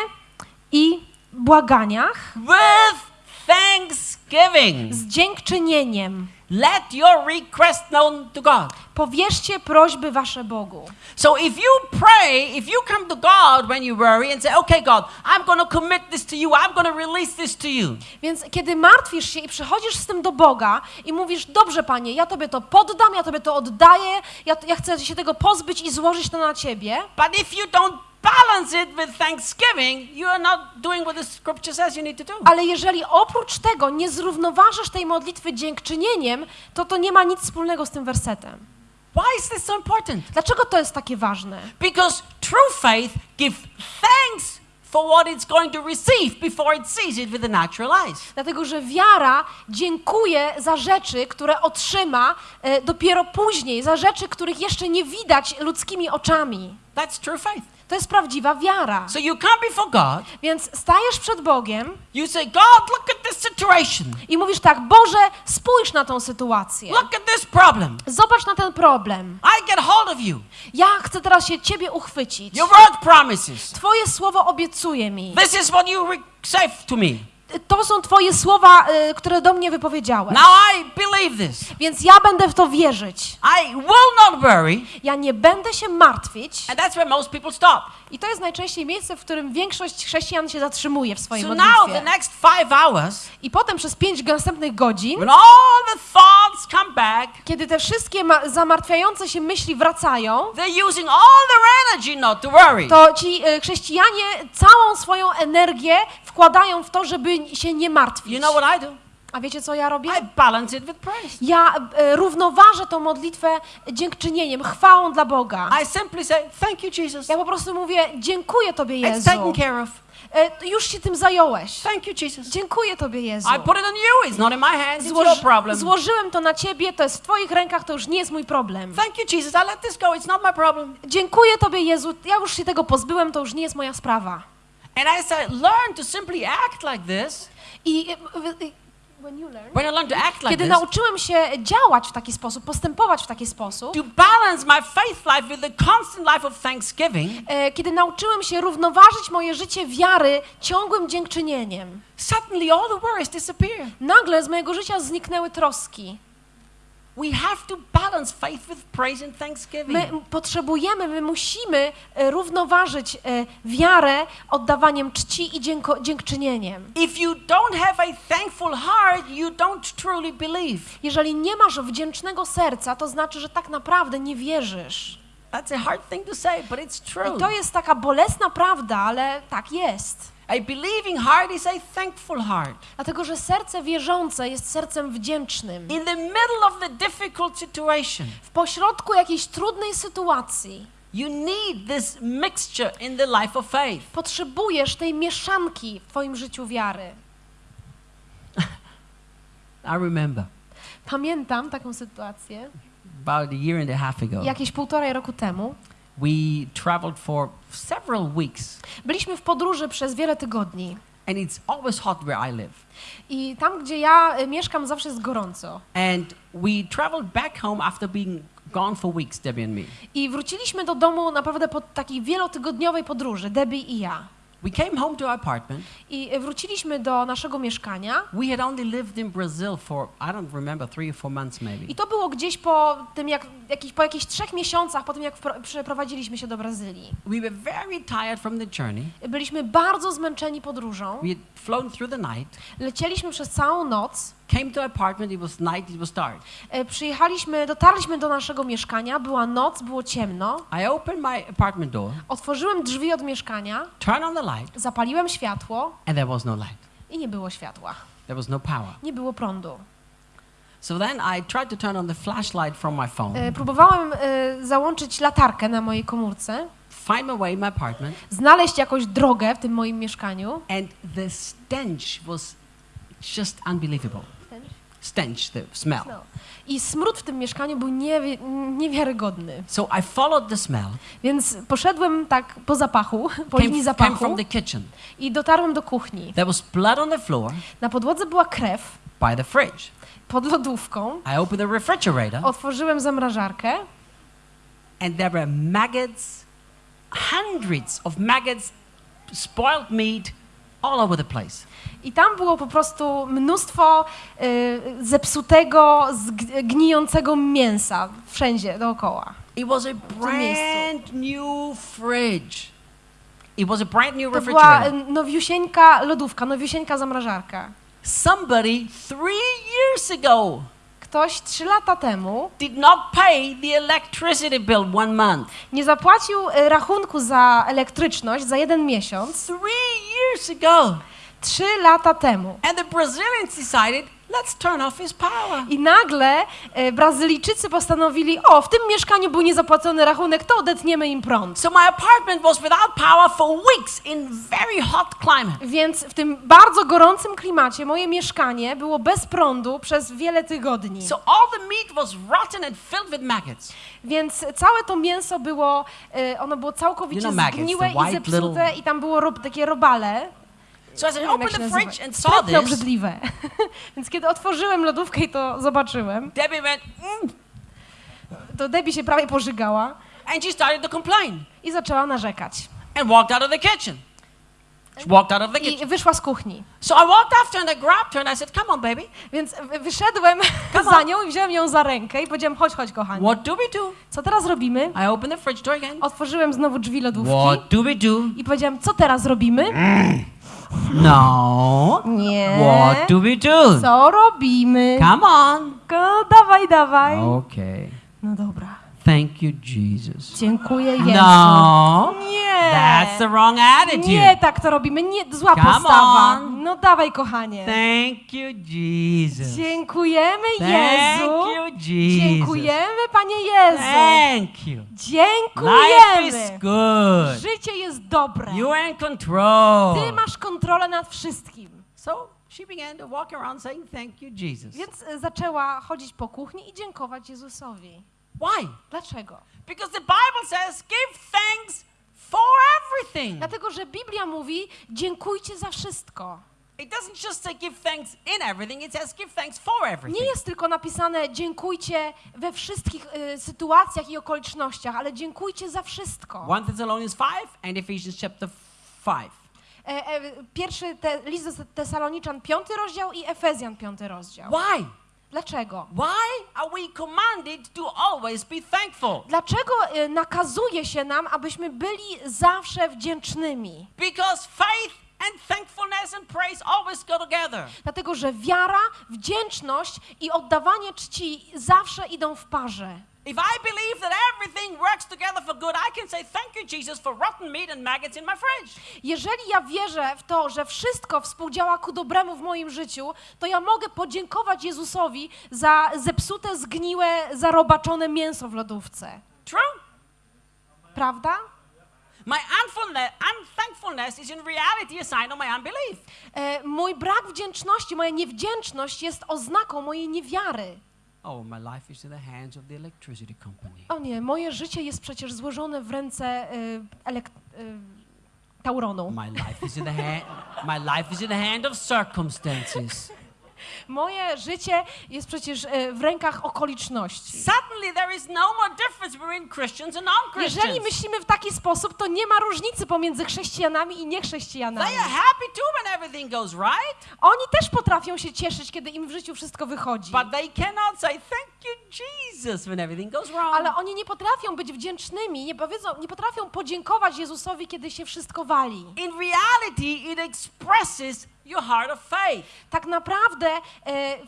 i błaganiach with thanksgiving. z dziękczynieniem. Let your request known to God. Powierzcie prośby wasze Bogu. So if you pray, if you come to God when you worry and say, okay, God, I'm going to commit this to you, I'm going to release this to you. Więc kiedy martwisz się i przychodzisz z tym do Boga i mówisz, dobrze Panie, ja Tobie to poddam, ja Tobie to oddaję, ja, ja chcę się tego pozbyć i złożyć to na Ciebie, But if you don't balance it with thanksgiving, you are not doing what the scripture says you need to do. ale jeżeli oprócz tego nie zrównoważysz tej modlitwy dziękczynieniem, to to nie ma nic wspólnego z tym wersetem. Why is this so important? Dlaczego to jest takie ważne? Because true faith gives thanks for what it's going to receive before it sees it with the natural eyes. Dlatego, że wiara dziękuje za rzeczy, które otrzyma e, dopiero później, za rzeczy, których jeszcze nie widać ludzkimi oczami. That's true faith. To jest prawdziwa wiara. So you come before God, Więc stajesz przed Bogiem you say, God, look at this situation. i mówisz tak, Boże, spójrz na tą sytuację. Look at this problem. Zobacz na ten problem. I get hold of you. Ja chcę teraz się Ciebie uchwycić. Your word promises. Twoje słowo obiecuje mi. This is what you say to me. To są Twoje słowa, y, które do mnie wypowiedziałeś. Now I believe this. Więc ja będę w to wierzyć. I will not worry. Ja nie będę się martwić. And that's where most people stop. I to jest najczęściej miejsce, w którym większość chrześcijan się zatrzymuje w swojej So now the modlitwie. next five hours, I potem przez pięć następnych godzin, when all the thoughts come back, kiedy te wszystkie ma- zamartwiające się myśli wracają, they're using all their energy not to worry. to ci e, chrześcijanie całą swoją energię wkładają w to, żeby się nie martwić. You know what I do? A wiecie, co ja robię? I balance it with praise. Ja e, równoważę tą modlitwę dziękczynieniem, chwałą dla Boga. I simply say, Thank you, Jesus. Ja po prostu mówię, dziękuję Tobie, It's Jezu. taken care of. E, Już się tym zająłeś. Thank you, Jesus. Dziękuję Tobie, Jezu. I put it on you. It's not in my hands. It's your Złoży, problem. złożyłem to na Ciebie, to jest w Twoich rękach, to już nie jest mój problem. Thank you, Jesus. I let this go. It's not my problem. Dziękuję Tobie, Jezu, ja już się tego pozbyłem, to już nie jest moja sprawa. And I learn to simply act like this, I e, w- e, when I learn to act like kiedy this, nauczyłem się działać w taki sposób, postępować w taki sposób, to balance my faith life with the constant life of thanksgiving, e, kiedy nauczyłem się równoważyć moje życie wiary ciągłym dziękczynieniem, suddenly all the worries disappear. nagle z mojego życia zniknęły troski. My potrzebujemy, my musimy e, równoważyć e, wiarę oddawaniem czci i dzięko, dziękczynieniem. If you don't have a thankful heart, you don't truly believe. Jeżeli nie masz wdzięcznego serca, to znaczy, że tak naprawdę nie wierzysz. That's a hard thing to say, but it's true. I to jest taka bolesna prawda, ale tak jest. A believing heart is a thankful heart. Dlatego, że serce wierzące jest sercem wdzięcznym. In the middle of the difficult situation, W pośrodku jakiejś trudnej sytuacji you need this mixture in the life of faith. potrzebujesz tej mieszanki w Twoim życiu wiary. [LAUGHS] I remember Pamiętam taką sytuację about a year and a half ago, jakieś półtorej roku temu. We traveled for several weeks, Byliśmy w podróży przez wiele tygodni. and it's always hot where I live. I tam, gdzie ja y, mieszkam, zawsze jest gorąco. And we traveled back home after being gone for weeks, Debbie and me. I wróciliśmy do domu naprawdę po takiej wielotygodniowej podróży, Debbie i ja. We came home to our apartment. I y, wróciliśmy do naszego mieszkania. We had only lived in Brazil for, I don't remember, three or four months maybe. I to było gdzieś po tym, jak, jakiś, po jakichś trzech miesiącach, po tym, jak przeprowadziliśmy się do Brazylii. We were very tired from the journey. Byliśmy bardzo zmęczeni podróżą. We had flown through the night, Lecieliśmy przez całą noc. Came to apartment, it was night, it was dark. E, Przyjechaliśmy, dotarliśmy do naszego mieszkania, była noc, było ciemno. I opened my apartment door, Otworzyłem drzwi od mieszkania, turned on the light, zapaliłem światło and there was no light. i nie było światła. There was no power. Nie było prądu. So then I tried to turn on the flashlight from my phone, E, Próbowałem e, załączyć latarkę na mojej komórce, find my way in my apartment, znaleźć jakąś drogę w tym moim mieszkaniu. and the stench was just unbelievable. Stench, the smell. I smród w tym mieszkaniu był niewi- niewiarygodny. So I followed the smell, Więc poszedłem tak po zapachu, [LAUGHS] po came, linii came from zapachu the kitchen. i dotarłem do kuchni. There was blood on the floor, Na podłodze była krew, by the fridge. pod lodówką, I opened the refrigerator, otworzyłem zamrażarkę and there were maggots, hundreds of maggots, spoiled meat all over the place. I tam było po prostu mnóstwo y, zepsutego, gnijącego mięsa wszędzie dookoła. It was a brand new fridge. It was a brand new To była refrigerator. y, nowiusieńka lodówka, nowiusieńka zamrażarka. Somebody three years ago Ktoś trzy lata temu did not pay the electricity bill one month. nie zapłacił y, rachunku za elektryczność za jeden miesiąc, Three years ago. Trzy lata temu. And the Brazilians decided, let's turn off his power. I nagle e, Brazylijczycy postanowili, o, w tym mieszkaniu był niezapłacony rachunek, to odetniemy im prąd. So my apartment was without power for weeks in very hot climate. Więc w tym bardzo gorącym klimacie moje mieszkanie było bez prądu przez wiele tygodni. So all the meat was rotten and filled with maggots. Więc całe to mięso było, e, ono było całkowicie You know maggots, zgniłe i zepsute little- i tam było rob, takie robale. So I said, Nie wiem, jak open się the fridge and saw this. obrzydliwe. [LAUGHS] Więc kiedy otworzyłem lodówkę i to zobaczyłem, Debbie went, mm, to Debbie się prawie pożygała and she started to complain i zaczęła narzekać. and walked out of the kitchen. She walked out of the kitchen. I wyszła z kuchni. So I walked after her and I grabbed her and I said, come on, baby. Więc wy- wyszedłem [LAUGHS] za nią i wziąłem ją za rękę i powiedziałem, chodź, chodź, kochanie. What do we do? Co teraz robimy? I opened the fridge door again. Otworzyłem znowu drzwi lodówki What do we do? i powiedziałem, co teraz robimy? No. Nie. What do we do? Co robimy? Come on. Go, dawaj, dawaj. Okay. No dobra. Thank you, Jesus. Dziękuję Jezu. No. Nie. That's the wrong attitude. Nie tak to robimy, nie, zła Come postawa. on. No dawaj, kochanie. Thank you, Jesus. Dziękujemy Thank Jezu. you, Jesus. Dziękujemy, Panie Jezu. Thank you. Life Dziękujemy. is good. Życie jest dobre. You are in control. Ty masz kontrolę nad wszystkim. So she began to walk around saying, Thank you, Jesus. Więc zaczęła chodzić po kuchni i dziękować Jezusowi. Why? Dlaczego? Because the Bible says, Give thanks for everything. Dlatego, że Biblia mówi, dziękujcie za wszystko. It doesn't just say give thanks in everything, it says give thanks for everything. Nie jest tylko napisane dziękujcie we wszystkich y, sytuacjach i okolicznościach, ale dziękujcie za wszystko. 1 Thessalonians 5 and Ephesians chapter 5. E, e, pierwszy te, list do Tesaloniczan, piąty rozdział i Efezjan, piąty rozdział. Why? Dlaczego? Why are we commanded to always be thankful? Dlaczego y, nakazuje się nam, abyśmy byli zawsze wdzięcznymi? Because faith and thankfulness and praise always go together. Dlatego, że wiara, wdzięczność i oddawanie czci zawsze idą w parze. If I believe that everything works together for good, I can say thank you, Jesus, for rotten meat and maggots in my fridge. Jeżeli ja wierzę w to, że wszystko współdziała ku dobremu w moim życiu, to ja mogę podziękować Jezusowi za zepsute, zgniłe, zarobaczone mięso w lodówce. True? Prawda? My unfulness, unthankfulness is in reality a sign of my unbelief. E, mój brak wdzięczności, moja niewdzięczność jest oznaką mojej niewiary. Oh, my life is in the hands of the electricity company. O nie, moje życie jest przecież złożone w ręce y, elek- y, Tauronu. My life is in the hand. My life is in the hand of circumstances. Moje życie jest przecież y, w rękach okoliczności. Suddenly, there is no more difference between Christians and Jeżeli non-Christians. myślimy w taki sposób, to nie ma różnicy pomiędzy chrześcijanami i They niechrześcijanami. are happy too when everything goes right, Oni też potrafią się cieszyć, kiedy im w życiu wszystko wychodzi. but they cannot say thank you, Jesus, when everything goes wrong. Ale oni nie potrafią być wdzięcznymi, nie, powiedzą, nie potrafią podziękować Jezusowi, kiedy się wszystko wali. In reality, it expresses your heart of faith. Tak naprawdę e,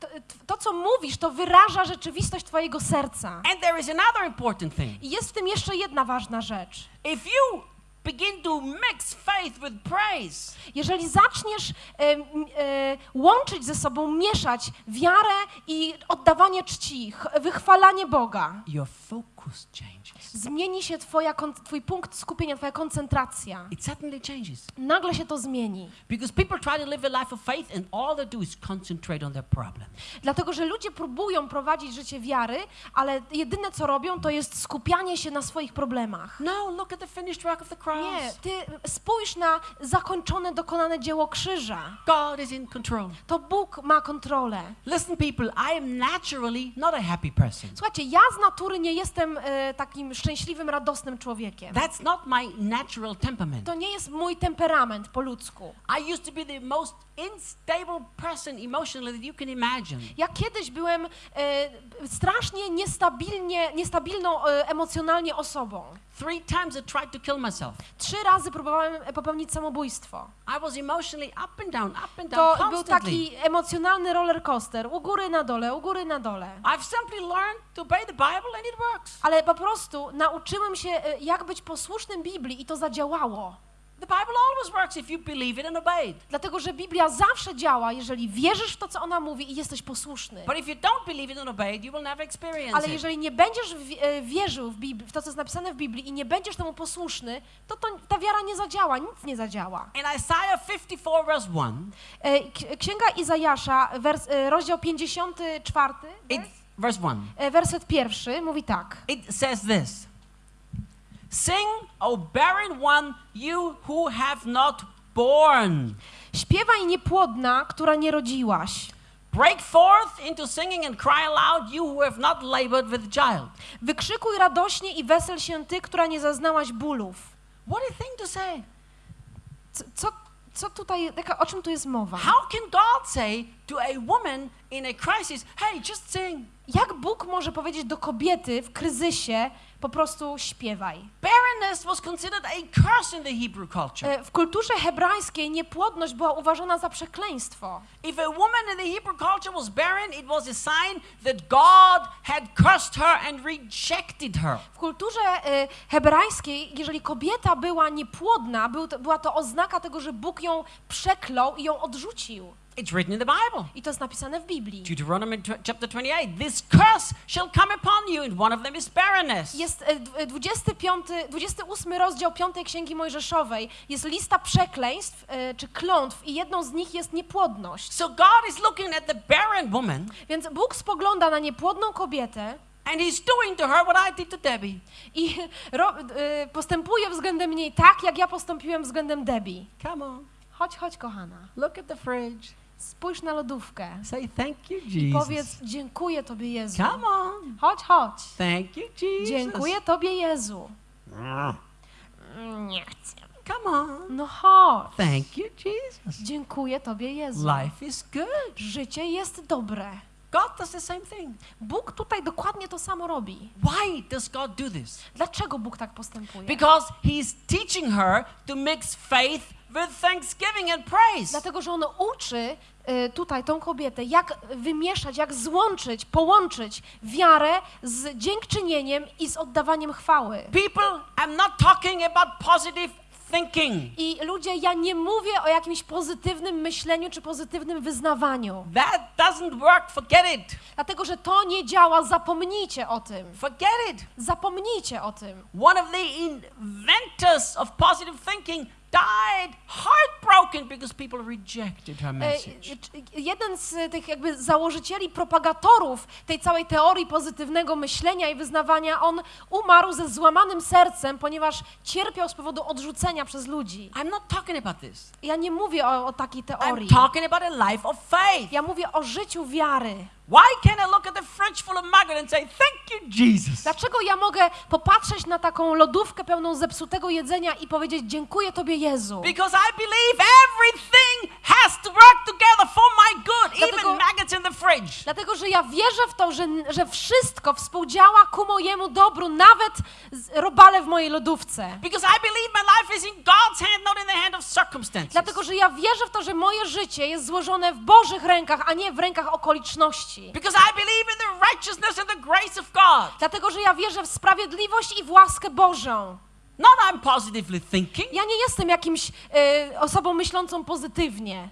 to, to, co mówisz, to wyraża rzeczywistość Twojego serca. And there is another important thing. I jest w tym jeszcze jedna ważna rzecz. If you begin to mix faith with praise, Jeżeli zaczniesz e, e, łączyć ze sobą, mieszać wiarę i oddawanie czci, ch- wychwalanie Boga, your focus changes. Zmieni się twoja, twój punkt skupienia, twoja koncentracja. It suddenly changes. Nagle się to zmieni. Because people try to live a life of faith and all they do is concentrate on their problem. Dlatego, że ludzie próbują prowadzić życie wiary, ale jedyne co robią, to jest skupianie się na swoich problemach. No, look at the finished work of the cross. Nie, ty spójrz na zakończone, dokonane dzieło krzyża. God is in control. To Bóg ma kontrolę. Listen, people, I am naturally not a happy person. Słuchajcie, ja z natury nie jestem e, takim szczęśliwym, radosnym człowiekiem. That's not my natural temperament. To nie jest mój temperament po ludzku. I used to be the most unstable person emotionally that you can imagine. Ja kiedyś byłem e, strasznie niestabilnie, niestabilną e, emocjonalnie osobą. Three times I tried to kill myself. Trzy razy próbowałem e, popełnić samobójstwo. I was emotionally up and down, up and down To był taki emocjonalny roller coaster, u góry na dole, u góry na dole. I've simply learned to obey the Bible and it works. Ale po prostu nauczyłem się, e, jak być posłusznym Biblii i to zadziałało. The Bible always works if you believe it and obey it. Dlatego, że Biblia zawsze działa, jeżeli wierzysz w to, co ona mówi i jesteś posłuszny. But if you don't believe it and obey it, you will never experience Ale jeżeli nie będziesz e, wierzył w, w to, co jest napisane w Biblii i nie będziesz temu posłuszny, to, to ta wiara nie zadziała, nic nie zadziała. In Isaiah 54 verse 1, E, Księga Izajasza, wers, rozdział 54, it, verse 1, e, werset pierwszy, mówi tak. it says this. Sing, O barren one, you who have not born. Śpiewaj niepłodna, która nie rodziłaś. Break forth into singing and cry aloud, you who have not labored with child. Wykrzykuj radośnie i wesel się ty, która nie zaznałaś bólów. What a thing to say. Co, co, co tutaj, jaka, o czym tu jest mowa? How can God say to a woman in a crisis, hey, just sing? Jak Bóg może powiedzieć do kobiety w kryzysie po prostu śpiewaj? Barrenness was considered a curse in the Hebrew culture. E, W kulturze hebrajskiej niepłodność była uważana za przekleństwo. If a woman in the Hebrew culture was barren, it was a sign that God had cursed her and rejected her. W kulturze e, hebrajskiej, jeżeli kobieta była niepłodna, była to oznaka tego, że Bóg ją przeklął i ją odrzucił. It's written in the Bible. I to jest napisane w Biblii. Deuteronomy chapter 28. This curse shall come upon you, and one of them is barrenness. Jest e, dw- e, 25, 28 rozdział 5 Księgi Mojżeszowej. Jest lista przekleństw e, czy klątw i jedną z nich jest niepłodność. So God is looking at the barren woman, Więc Bóg spogląda na niepłodną kobietę and He's doing to her what I did to Debbie. i [LAUGHS] ro, e, postępuje względem niej tak, jak ja postąpiłem względem Debbie. Come on, Chodź, chodź, kochana. look at the fridge. Spójrz na lodówkę Say thank you, i Jesus. powiedz dziękuję Tobie Jezu. Come on. Chodź, chodź. Thank you, Jesus. Dziękuję Tobie Jezu. Nie chcę. Come on. No chodź. Thank you, Jesus. Dziękuję Tobie Jezu. Life is good. Życie jest dobre. God does the same thing. Bóg tutaj dokładnie to samo robi. Why does God do this? Dlaczego Bóg tak postępuje? Because He's teaching her to mix faith with thanksgiving and praise. Dlatego, że On uczy y, tutaj tą kobietę, jak wymieszać, jak złączyć, połączyć wiarę z dziękczynieniem i z oddawaniem chwały. People, I'm not talking about positive thinking. I ludzie, ja nie mówię o jakimś pozytywnym myśleniu czy pozytywnym wyznawaniu, That doesn't work. Forget it. dlatego że to nie działa. Zapomnijcie o tym. Forget it. Zapomnijcie o tym. One of the inventors of positive thinking died heartbroken because people rejected her E, message. c- Jeden z tych jakby założycieli, propagatorów tej całej teorii pozytywnego myślenia i wyznawania, on umarł ze złamanym sercem, ponieważ cierpiał z powodu odrzucenia przez ludzi. I'm not talking about this. Ja nie mówię o, o takiej teorii. I'm talking about a life of faith. Ja mówię o życiu wiary. Why can't I look at the fridge full of maggot and say, Thank you, Jesus? Dlaczego ja mogę popatrzeć na taką lodówkę pełną zepsutego jedzenia i powiedzieć dziękuję Tobie Jezu? Because I believe everything has to work together for my good, Dlatego- even maggots in the fridge. Dlatego, że ja wierzę w to, że, że wszystko współdziała ku mojemu dobru, nawet robale w mojej lodówce. Because I believe my life is in God's hand, not in the hand of circumstances. Dlatego, że ja wierzę w to, że moje życie jest złożone w Bożych rękach, a nie w rękach okoliczności. Because I believe in the righteousness and the grace of God. Dlatego, że ja wierzę w sprawiedliwość i w łaskę Bożą. Not I'm positively thinking, Ja nie jestem jakimś e, osobą myślącą pozytywnie,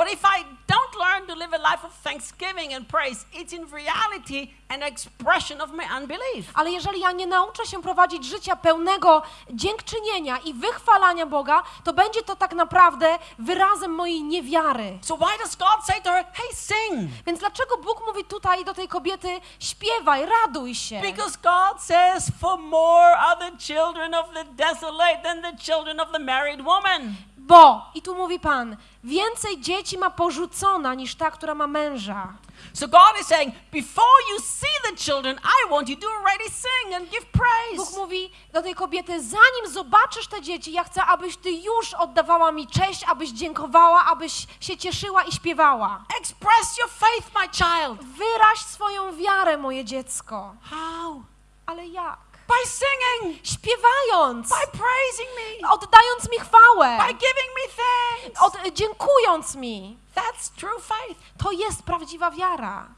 But if I don't learn to live a life of thanksgiving and praise, it's in reality an expression of my unbelief. Ale jeżeli ja nie nauczę się prowadzić życia pełnego dziękczynienia i wychwalania Boga, to będzie to tak naprawdę wyrazem mojej niewiary. So why does God say to her, hey, sing? Więc dlaczego Bóg mówi tutaj do tej kobiety, śpiewaj, raduj się? Because God says, for more are the children of the desolate than the children of the married woman. Bo, i tu mówi Pan, więcej dzieci ma porzucona niż ta, która ma męża. So God is saying, before you see the children, I want you to already sing and give Bóg praise. mówi do tej kobiety, zanim zobaczysz te dzieci, ja chcę, abyś ty już oddawała mi cześć, abyś dziękowała, abyś się cieszyła i śpiewała. Express your faith, my child. Wyraź swoją wiarę, moje dziecko. How? Ale jak? By singing, Śpiewając, by praising me, oddając mi chwałę, by giving me thanks. od, dziękując mi. That's true faith. To jest prawdziwa wiara.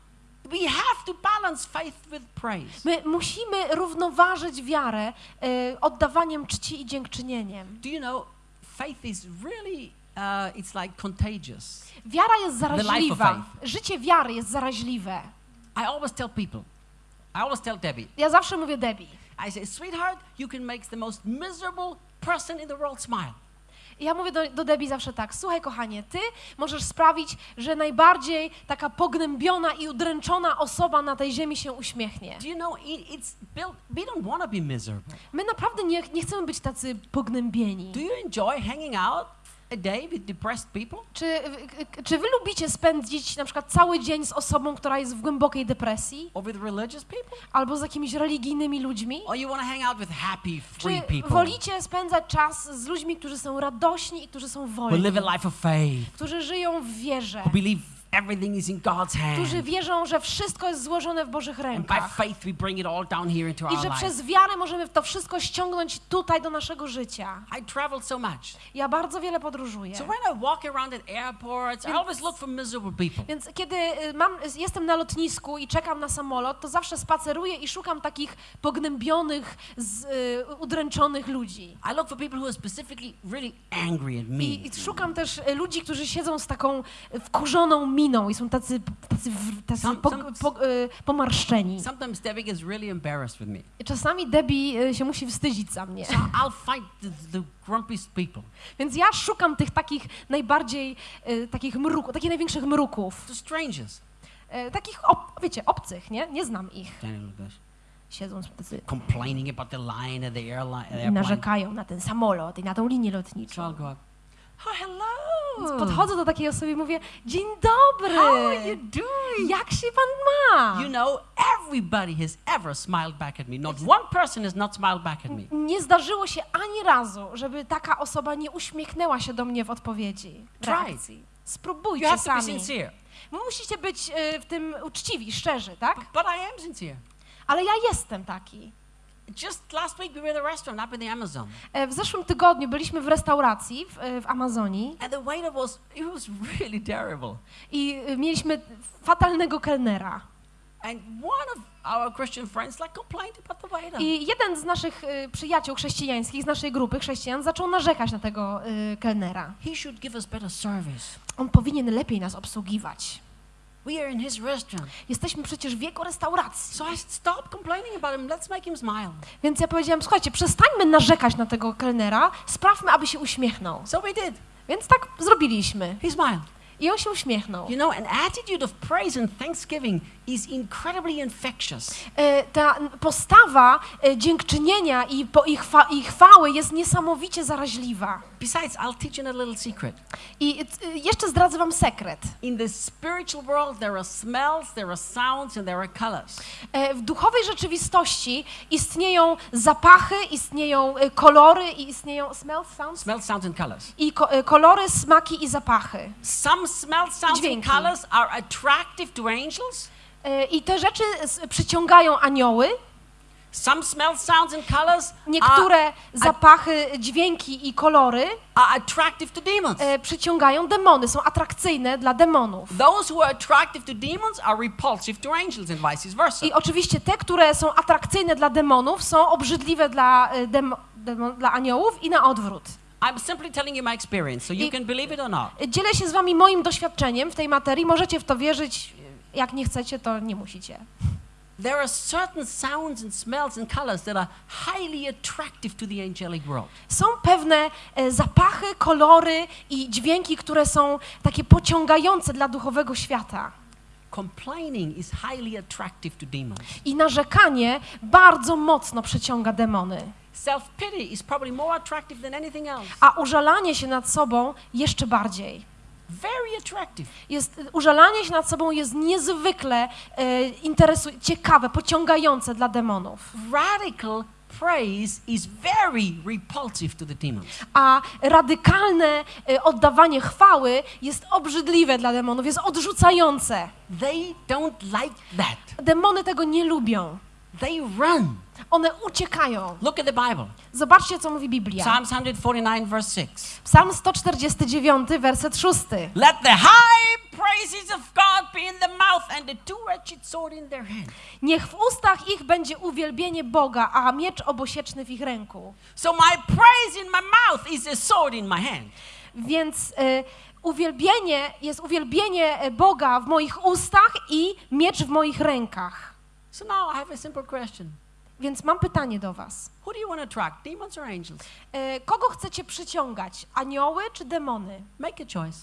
We have to balance faith with praise. My musimy równoważyć wiarę y, oddawaniem czci i dziękczynieniem. Do you know, faith is really, uh, it's like contagious. Wiara jest zaraźliwa. Życie wiary jest zaraźliwe. I always tell people, I always tell Debbie, Ja zawsze mówię Debbie. I say, sweetheart, you can make the most miserable person in the world smile. Ja mówię do, do Debbie zawsze tak, słuchaj kochanie, ty możesz sprawić, że najbardziej taka pognębiona i udręczona osoba na tej ziemi się uśmiechnie. Do you know, it, it's built, we don't want to be miserable. My naprawdę nie, nie chcemy być tacy pognębieni. Do you enjoy hanging out a day with depressed people? Czy, czy wy lubicie spędzić na przykład cały dzień z osobą, która jest w głębokiej depresji? Or with religious people? Albo z jakimiś religijnymi ludźmi? Or you want to hang out with happy, free Czy people wolicie spędzać czas z ludźmi, którzy są radośni i którzy są who wolni? live a life of faith, Którzy żyją w wierze? who believe everything is in God's Którzy wierzą, że wszystko jest złożone w Bożych And by rękach? faith, we bring it all down here into I że przez wiarę możemy to wszystko ściągnąć tutaj do naszego życia. I traveled so much. Ja bardzo wiele podróżuję. So when I walk around at airports, I always look for miserable people. Więc kiedy y, mam, jestem na lotnisku i czekam na samolot, to zawsze spaceruję i szukam takich pognębionych, z, y, udręczonych ludzi. I look for people who are specifically really angry at me. I, I szukam też y, ludzi, którzy siedzą z taką y, wkurzoną miną i są tacy, tacy, tacy po, po, y, pomarszczeni. Sometimes Debbie gets really embarrassed with me. Czasami Debbie y, się musi wstydzić za mnie. So I'll fight the, the grumpiest people, Więc ja szukam tych takich najbardziej, y, takich mruków, takich największych mruków. the strangers. Takich, ob, wiecie, obcych, nie? Nie znam ich. Daniel Siedzą tacy complaining about the line of the airline. i airplane. narzekają na ten samolot i na tą linię So lotniczą. I'll go up. Oh, hello. Więc podchodzę do takiej osoby i mówię, dzień dobry, How are you doing? jak się pan ma? You know, everybody has ever smiled back at me. Not one person has not smiled back at me. Nie zdarzyło się ani razu, żeby taka osoba nie uśmiechnęła się do mnie w odpowiedzi, w Try. reakcji. You Spróbujcie have to be sami. sincere. Musicie być y, w tym uczciwi, szczerzy, tak? But I am sincere. Ale ja jestem taki. Just last week we were at a restaurant up in the Amazon, E, W zeszłym tygodniu byliśmy w restauracji w, e, w Amazonii and the waiter was, it was really terrible. i e, mieliśmy fatalnego kelnera. And one of our Christian friends like complained about the waiter. I jeden z naszych przyjaciół chrześcijańskich, z naszej grupy chrześcijan, zaczął narzekać na tego kelnera. He should give us better service. On powinien lepiej nas obsługiwać. We are in his restaurant. Jesteśmy przecież w jego restauracji. So I stopped complaining about him. Let's make him smile. Więc ja powiedziałam, słuchajcie, przestańmy narzekać na tego kelnera, sprawmy, aby się uśmiechnął. So we did. Więc tak zrobiliśmy. He smiled. I on się uśmiechnął. You know, an attitude of praise and thanksgiving is incredibly infectious. E, Ta postawa e, dziękczynienia i, po, i, chwa, i chwały jest niesamowicie zaraźliwa. Besides, I'll teach you a little secret. I e, jeszcze zdradzę wam sekret. In the spiritual world, there are smells, there are sounds, and there are colors. W duchowej rzeczywistości istnieją zapachy, istnieją kolory i istnieją smells, sounds? Smells, sounds, and colors. I ko, kolory, smaki i zapachy. Some smells, sounds, and colors are attractive to angels. I te rzeczy przyciągają anioły. Some smells, sounds, and colors Niektóre zapachy, dźwięki i kolory are attractive to demons. e, przyciągają demony, są atrakcyjne dla demonów. Those who are attractive to demons are repulsive to angels, and vice versa. I oczywiście te, które są atrakcyjne dla demonów, są obrzydliwe dla, e, demo, demo, dla aniołów i na odwrót. I'm simply telling you my experience, so you I- can believe it or not. Dzielę się z wami moim doświadczeniem w tej materii. Możecie w to wierzyć. Jak nie chcecie, to nie musicie. There are certain sounds and smells and colors that are highly attractive to the angelic world. Są pewne e, zapachy, kolory i dźwięki, które są takie pociągające dla duchowego świata. Complaining is highly attractive to demons. I narzekanie bardzo mocno przyciąga demony. Self pity is probably more attractive than anything else. A użalanie się nad sobą jeszcze bardziej. Very attractive. Jest, użalanie się nad sobą jest niezwykle e, interesu- ciekawe, pociągające dla demonów. Radical praise is very repulsive to the demons. A radykalne e, oddawanie chwały jest obrzydliwe dla demonów, jest odrzucające. They don't like that. Demony tego nie lubią. They run. One uciekają. Look at the Bible. Zobaczcie, co mówi Biblia. Psalms 149, verse 6. Psalm 149, werset 6. Let the high praises of God be in the mouth and the two-edged sword in their hand. Niech w ustach ich będzie uwielbienie Boga, a miecz obosieczny w ich ręku. So my praise in my mouth is a sword in my hand. Więc e, uwielbienie jest uwielbienie e, Boga w moich ustach i miecz w moich rękach. So now I have a simple question. Więc mam pytanie do was. Who do you want to attract, demons or angels? E, kogo chcecie przyciągać? Anioły czy demony? Make a choice.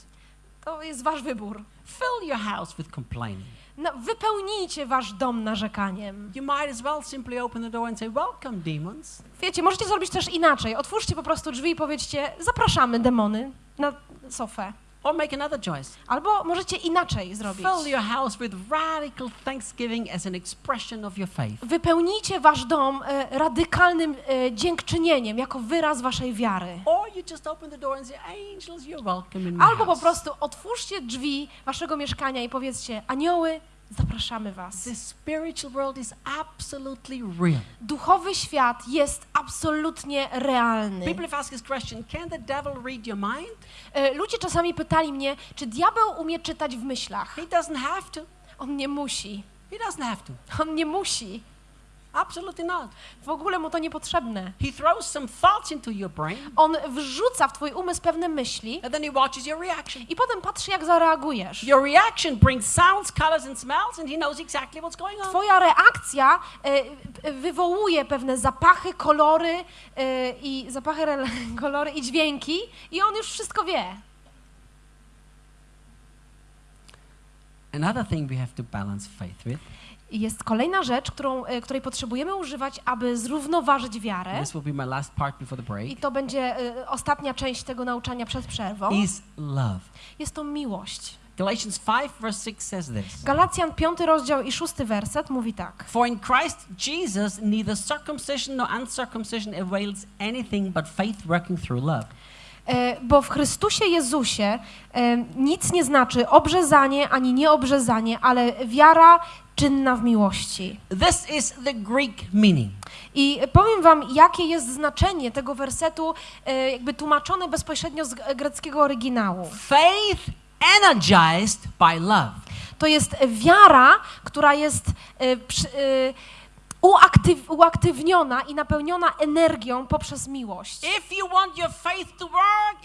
To jest wasz wybór. Fill your house with complaining. No, wypełnijcie wasz dom narzekaniem. You might as well simply open the door and say, Welcome, demons. Wiecie, możecie zrobić też inaczej. Otwórzcie po prostu drzwi i powiedzcie, zapraszamy demony na sofę. Or make another choice. Albo możecie inaczej zrobić. Fill your house with radical thanksgiving as an expression of your faith. Wypełnijcie wasz dom e, radykalnym e, dziękczynieniem, jako wyraz waszej wiary. Or you just open the door and say, Angels, you're welcome in my Albo po house. prostu otwórzcie drzwi waszego mieszkania i powiedzcie, anioły, zapraszamy was. The spiritual world is absolutely real. Duchowy świat jest absolutnie realny. People have asked this question Can the devil read your mind? E, Ludzie czasami pytali mnie, czy diabeł umie czytać w myślach? He doesn't have to. On nie musi. He doesn't have to. On nie musi. Absolutely not. W ogóle mu to niepotrzebne. He throws some thoughts into your brain On wrzuca w twój umysł pewne myśli and then he watches your reaction. i potem patrzy, jak zareagujesz. Your reaction brings sounds, colors, and smells, and he knows exactly what's going on. Twoja reakcja e, e, wywołuje pewne zapachy, kolory e, i zapachy, [LAUGHS] kolory i dźwięki i on już wszystko wie. Another thing we have to balance faith with, jest kolejna rzecz, którą, e, której potrzebujemy używać, aby zrównoważyć wiarę. this will be my last part before the break, I to będzie e, ostatnia część tego nauczania przed przerwą. is love. Jest to miłość. Galatians 5, verse 6 says this. Galacjan 5 rozdział i 6 werset mówi tak. For in Christ Jesus, neither circumcision nor uncircumcision avails anything but faith working through love. E, Bo w Chrystusie Jezusie nic nie znaczy obrzezanie ani nieobrzezanie, ale wiara czynna w miłości. This is the Greek meaning. I powiem wam, jakie jest znaczenie tego wersetu, e, jakby tłumaczone bezpośrednio z greckiego oryginału. Faith energized by love. To jest wiara, która jest e, przy, e, uaktyw, uaktywniona i napełniona energią poprzez miłość. Work.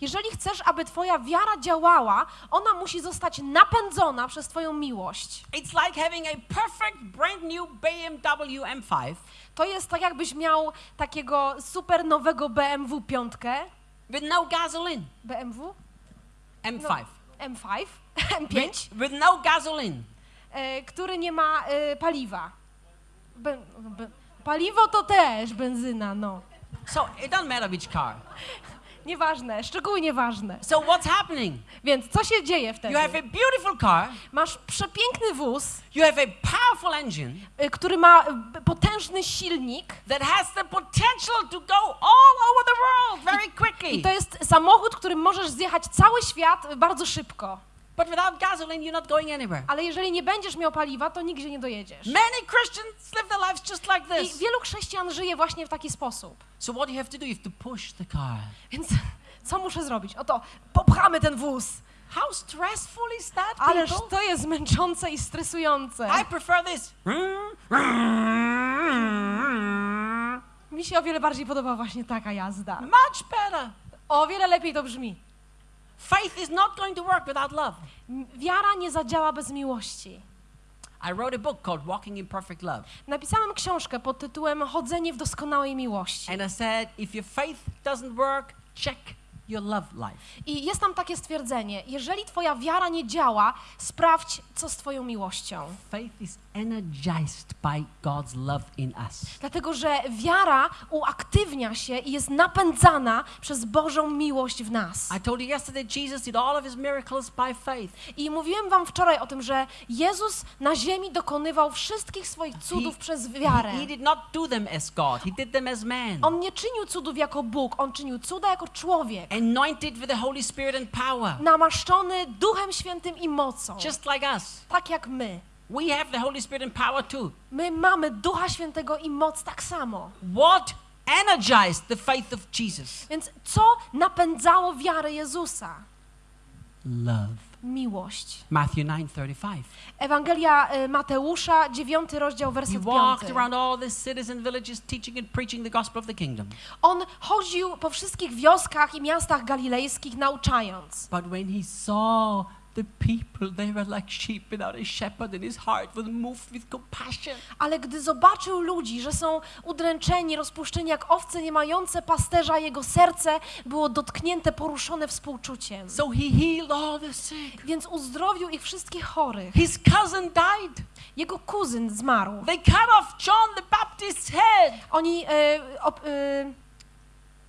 Jeżeli chcesz, aby twoja wiara działała, ona musi zostać napędzona przez twoją miłość. It's like having a perfect brand new BMW M5 To jest tak, jakbyś miał takiego super nowego BMW 5. with no gasoline. BMW? M5. M5? M5? With, with no gasoline. E, który nie ma e, paliwa. Be, be, paliwo to też benzyna, no. So it doesn't matter which car. [LAUGHS] Nieważne, szczegóły nieważne. So what's happening? Więc co się dzieje wtedy? You have a beautiful car, Masz przepiękny wóz, you have a powerful engine y, który ma potężny silnik that has the potential to go all over the world very i quickly. to jest samochód, którym możesz zjechać cały świat bardzo szybko. But without gasoline, you're not going anywhere. Ale jeżeli nie będziesz miał paliwa, to nigdzie nie dojedziesz. Many Christians live their lives just like I this. wielu chrześcijan żyje właśnie w taki sposób. So what you have to do? You have to push the car. Więc [LAUGHS] co muszę zrobić? Oto, popchamy ten wóz. How stressful is that, Ależ people? to jest męczące i stresujące. I prefer this. Mi się o wiele bardziej podoba właśnie taka jazda. Much better. O wiele lepiej to brzmi. Faith is not going to work without love. Wiara nie zadziała bez miłości. I wrote a book called Walking in Perfect Love. Napisałem książkę pod tytułem Chodzenie w doskonałej miłości. And I said, if your faith doesn't work, check your love life. I jest tam takie stwierdzenie: jeżeli twoja wiara nie działa, sprawdź, co z twoją miłością. Faith is energized by God's love in us. Dlatego, że wiara uaktywnia się i jest napędzana przez Bożą miłość w nas. I told you yesterday, Jesus did all of his miracles by faith. I mówiłem wam wczoraj o tym, że Jezus na ziemi dokonywał wszystkich swoich cudów przez wiarę. he did not do them as God, he did them as man. On nie czynił cudów jako Bóg, on czynił cuda jako człowiek. Anointed with the Holy Spirit and power, Namaszczony Duchem Świętym i mocą. just like us. Tak jak my. We have the Holy Spirit and power too. My mamy Ducha Świętego i moc tak samo. What energized the faith of Jesus? Więc co napędzało wiarę Jezusa? Love. Miłość. Matthew 9:35. Ewangelia y, Mateusza, 9 rozdział, He werset 5. walked around all the cities and villages teaching and preaching the gospel of the kingdom. On chodził po wszystkich wioskach i miastach galilejskich, nauczając. But when he saw Ale gdy zobaczył ludzi, że są udręczeni, rozpuszczeni jak owce nie mające pasterza, jego serce było dotknięte, poruszone współczuciem. So he healed all the sick. Więc uzdrowił ich wszystkich chorych. His cousin died. Jego kuzyn zmarł. They cut off John the Baptist's head. Oni, e, ob, e,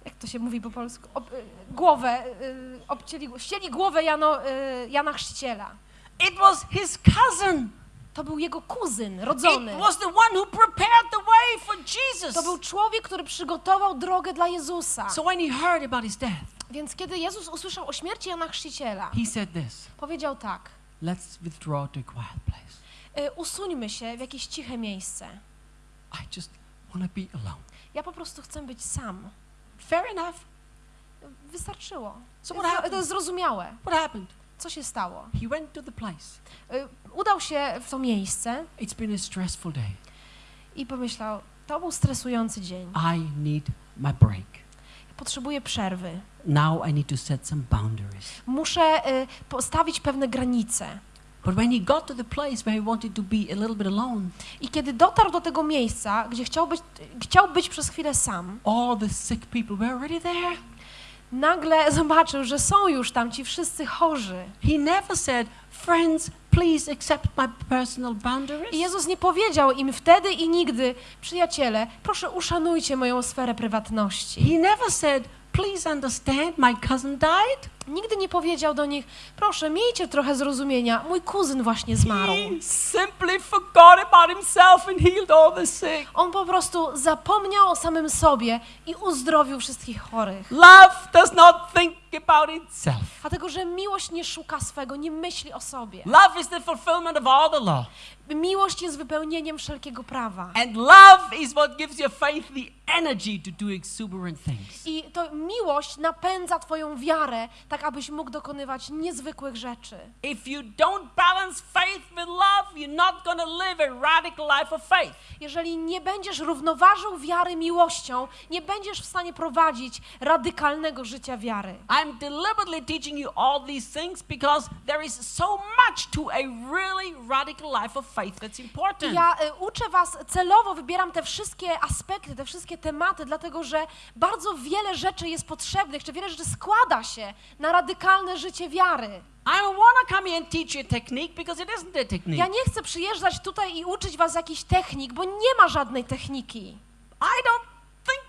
jak to się mówi po polsku, ob, e, głowę, e, obcięli, ścięli głowę Jano, e, Jana Chrzciciela. It was his cousin. To był jego kuzyn, It rodzony. was the one who prepared the way for Jesus. To był człowiek, który przygotował drogę dla Jezusa. So when he heard about his death, Więc kiedy Jezus usłyszał o śmierci Jana Chrzciciela, he said this powiedział tak, Let's withdraw to a quiet place. y, usuńmy się w jakieś ciche miejsce. I just want to be alone. Ja po prostu chcę być sam. Fair enough. Wystarczyło. So To what jest, to happened? jest zrozumiałe. What happened? Co się stało? He went to the place. Y, Udał się w to miejsce It's been a stressful day. i pomyślał, to był stresujący dzień. I need my break. Potrzebuję przerwy. Now I need to set some boundaries. Muszę y, postawić pewne granice. But when he got to the place where he wanted to be a little bit alone, I kiedy dotarł do tego miejsca, gdzie chciał być, chciał być przez chwilę sam, all the sick people were already there. nagle [LAUGHS] zobaczył, że są już tam ci wszyscy chorzy. He never said, Friends, please accept my personal boundaries. I Jezus nie powiedział im wtedy i nigdy, przyjaciele, proszę uszanujcie moją sferę prywatności. He never said, Please understand, my cousin died. Nigdy nie powiedział do nich, proszę, miejcie trochę zrozumienia, mój kuzyn właśnie zmarł. He simply forgot about himself and healed all the sick. On po prostu zapomniał o samym sobie i uzdrowił wszystkich chorych. Love does not think about itself. Dlatego, że miłość nie szuka swego, nie myśli o sobie. Love is the fulfillment of all the law. Miłość jest wypełnieniem wszelkiego prawa. And love is what gives your faith the energy to do exuberant things. I to miłość napędza Twoją wiarę, tak abyś mógł dokonywać niezwykłych rzeczy. If you don't balance faith with love, you're not to live a radical life of faith. Jeżeli nie będziesz równoważył wiary miłością, nie będziesz w stanie prowadzić radykalnego życia wiary. I'm deliberately teaching you all these things because there is so much to a really radical life of faith that's important. Ja y, uczę Was celowo, wybieram te wszystkie aspekty, te wszystkie tematy, dlatego że bardzo wiele rzeczy jest potrzebnych, czy wiele rzeczy składa się na radykalne życie wiary. I don't want to come here and teach you a technique because it isn't a technique. Ja nie chcę przyjeżdżać tutaj i uczyć Was jakichś technik, bo nie ma żadnej techniki. I don't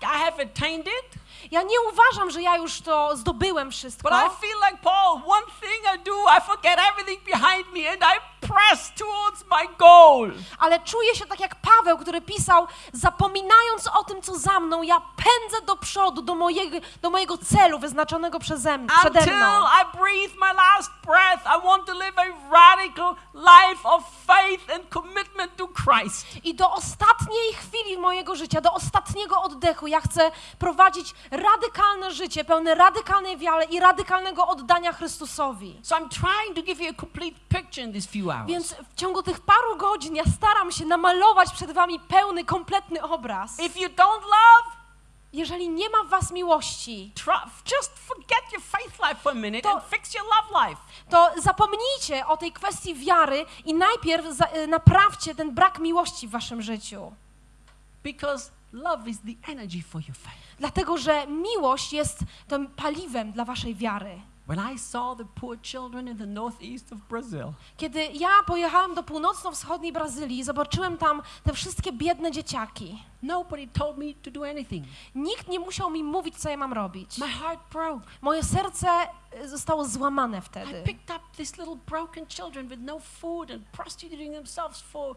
I have attained it, Ja nie uważam, że ja już to zdobyłem wszystko. but I feel like Paul. One thing I do, I forget everything behind me and I press towards my goal. Ale czuję się tak jak Paweł, który pisał, zapominając o tym, co za mną, ja pędzę do przodu, do mojego, do mojego celu wyznaczonego przeze przede Until mną. I breathe my last breath, I want to live a radical life of faith and commitment to Christ. I do ostatniej chwili mojego życia, do ostatniego oddechu, ja chcę prowadzić radykalne życie, pełne radykalnej wiary i radykalnego oddania Chrystusowi. So I'm trying to give you a complete picture in these few hours. Więc w ciągu tych paru godzin ja staram się namalować przed wami pełny, kompletny obraz. If you don't love, Jeżeli nie ma w was miłości, To- to zapomnijcie o tej kwestii wiary i najpierw za, y, naprawcie ten brak miłości w waszym życiu. Because love is the energy for your faith. Dlatego, że miłość jest tym paliwem dla waszej wiary. When I saw the poor children in the northeast of Brazil, Kiedy ja pojechałem do północno-wschodniej Brazylii, zobaczyłem tam te wszystkie biedne dzieciaki. nobody told me to do anything. Nikt nie musiał mi mówić, co ja mam robić. My heart broke. Moje serce y, zostało złamane I wtedy. picked up these little broken children with no food and prostituting themselves for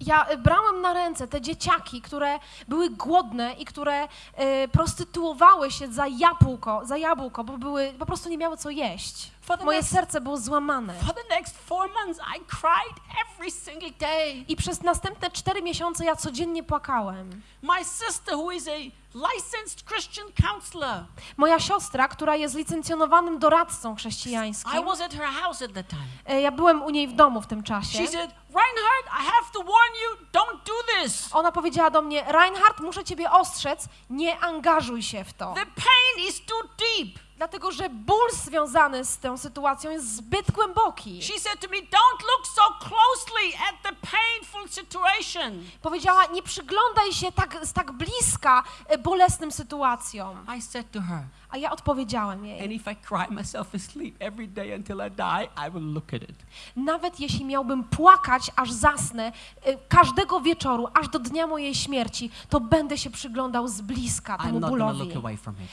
Ja y, brałem na ręce te dzieciaki, które były głodne i które y, prostytuowały się za jabłko, za jabłko, bo były, po prostu nie miały co jeść. For the, Moje next, serce było złamane. the months, I cried every single day. I przez następne cztery miesiące ja codziennie płakałem. My sister, who is a licensed Christian counselor, Moja siostra, która jest licencjonowanym doradcą I chrześcijańskim, was at her house at that time. e, ja byłem u niej w domu w tym czasie. She said, Reinhard, I have to warn you, don't do this. Ona powiedziała do mnie, Reinhard, muszę ciebie ostrzec, nie angażuj się w to. The pain is too deep. Dlatego, że ból związany z tą sytuacją jest zbyt głęboki. She said to me, don't look so closely at the painful situation. Powiedziała, nie przyglądaj się tak, z tak bliska e, bolesnym sytuacjom. I said to her, A ja odpowiedziałem jej, and if I cry myself asleep every day until I die, I will look at it. nawet jeśli miałbym płakać, aż zasnę, e, każdego wieczoru, aż do dnia mojej śmierci, to będę się przyglądał z bliska temu bólowi.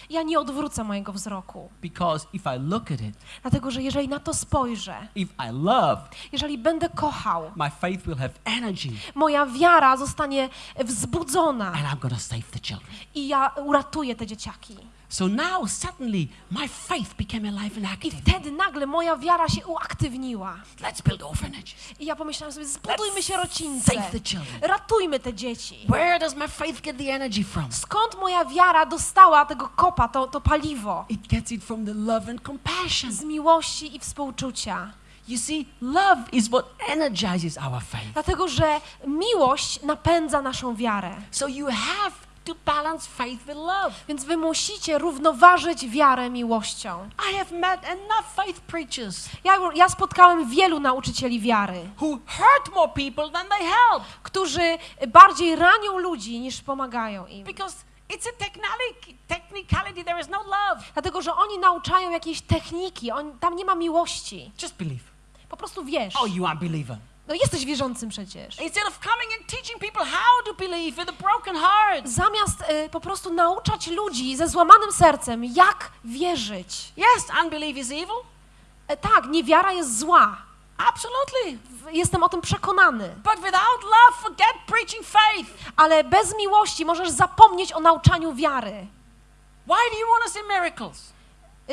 Ja nie odwrócę mojego wzroku, Because if I look at it, dlatego że jeżeli na to spojrzę, if I love, jeżeli będę kochał, my faith will have energy moja wiara zostanie wzbudzona and I'm to save the children. i ja uratuję te dzieciaki. So now suddenly my faith became alive and I active. wtedy nagle moja wiara się uaktywniła. Let's build orphanages. I ja pomyślałam sobie, zbudujmy Let's sierocińce, save the children. ratujmy te dzieci. Where does my faith get the energy from? Skąd moja wiara dostała tego kopa, to, to paliwo? It gets it from the love and compassion. Z miłości i współczucia. You see, love is what energizes our faith. Dlatego, że miłość napędza naszą wiarę. So you have to balance faith with love. Więc wy musicie równoważyć wiarę miłością. I have met enough faith preachers Ja, ja spotkałem wielu nauczycieli wiary, who hurt more people than they help którzy bardziej ranią ludzi niż pomagają im. because it's a technicality, there is no love. Dlatego, że oni nauczają jakiejś techniki, on, tam nie ma miłości. Just believe. Po prostu wiesz. Oh, you unbeliever. No jesteś wierzącym przecież. Instead of coming and teaching people how to believe with a broken heart. Zamiast y, po prostu nauczać ludzi ze złamanym sercem, jak wierzyć. Yes, unbelief is evil. E, tak, niewiara jest zła. Absolutely. Jestem o tym przekonany. But without love, forget preaching faith. Ale bez miłości możesz zapomnieć o nauczaniu wiary. Why do you want to see miracles?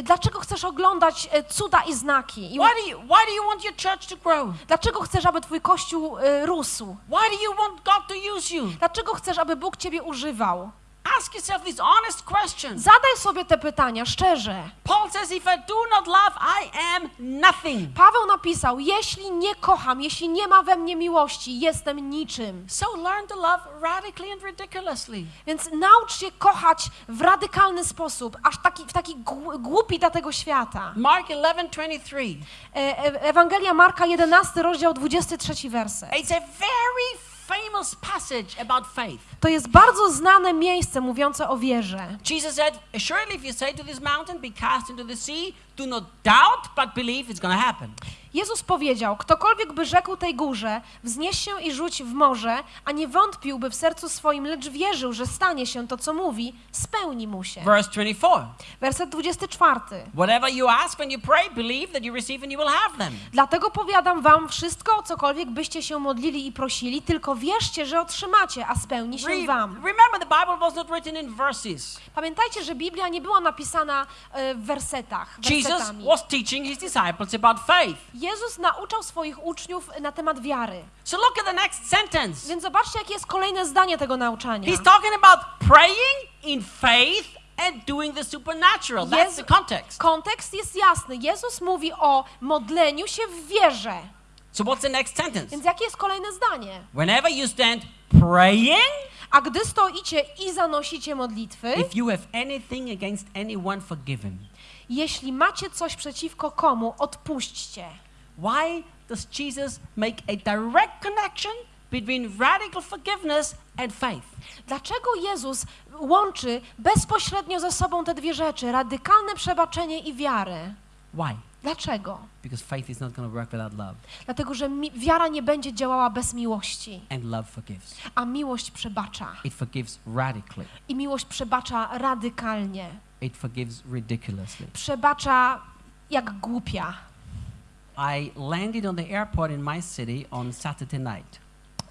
Dlaczego chcesz oglądać e, cuda i znaki? I Why do you why do you want your church to grow? dlaczego chcesz, aby twój kościół y, rósł? Why do you want God to use you? Dlaczego chcesz, aby Bóg ciebie używał? Ask yourself these honest questions. Zadaj sobie te pytania szczerze. Paul says, if I do not love, I am nothing. Paweł napisał: Jeśli nie kocham, jeśli nie ma we mnie miłości, jestem niczym. So learn to love radically and ridiculously. Więc naucz się kochać w radykalny sposób, aż taki, w taki gł- głupi dla tego świata. Mark 11:23. E, e, Ewangelia Marka 11, rozdział 23 werset. It's a very famous passage about faith. To jest bardzo znane miejsce mówiące o wierze. Jesus said, Assuredly, if you say to this mountain, be cast into the sea, do not doubt, but believe it's to happen. Jezus powiedział: Ktokolwiek by rzekł tej górze, wznieś się i rzuć w morze, a nie wątpiłby w sercu swoim, lecz wierzył, że stanie się to, co mówi, spełni mu się. Verse 24. Werset 24. Whatever you ask when you pray, believe that you receive and you will have them. Dlatego powiadam wam wszystko, o cokolwiek byście się modlili i prosili, tylko wierzcie, że otrzymacie, a spełni się Re- wam. remember, the Bible was not written in verses. Pamiętajcie, że Biblia nie była napisana e, w wersetach, Jesus wersetami. was teaching his disciples about faith. Jezus nauczał swoich uczniów na temat wiary. So look at the next sentence. Więc zobaczcie, jakie jest kolejne zdanie tego nauczania. He's talking about praying in faith and doing the supernatural. That's Jezu- the context. Kontekst jest jasny. Jezus mówi o modleniu się w wierze. So what's the next sentence? Więc jakie jest kolejne zdanie? Whenever you stand praying, A gdy stoicie i zanosicie modlitwy, if you have anything against anyone, forgive him. Jeśli macie coś przeciwko komu, odpuśćcie. Why does Jesus make a direct connection between radical forgiveness and faith? Dlaczego Jezus łączy bezpośrednio ze sobą te dwie rzeczy, radykalne przebaczenie i wiarę? Why? Dlaczego? Because faith is not going to work without love, Dlatego, że wiara nie będzie działała bez miłości, and love forgives. a miłość przebacza. It forgives radically. I miłość przebacza radykalnie. It forgives ridiculously. Przebacza jak głupia. I landed on the airport in my city on Saturday night.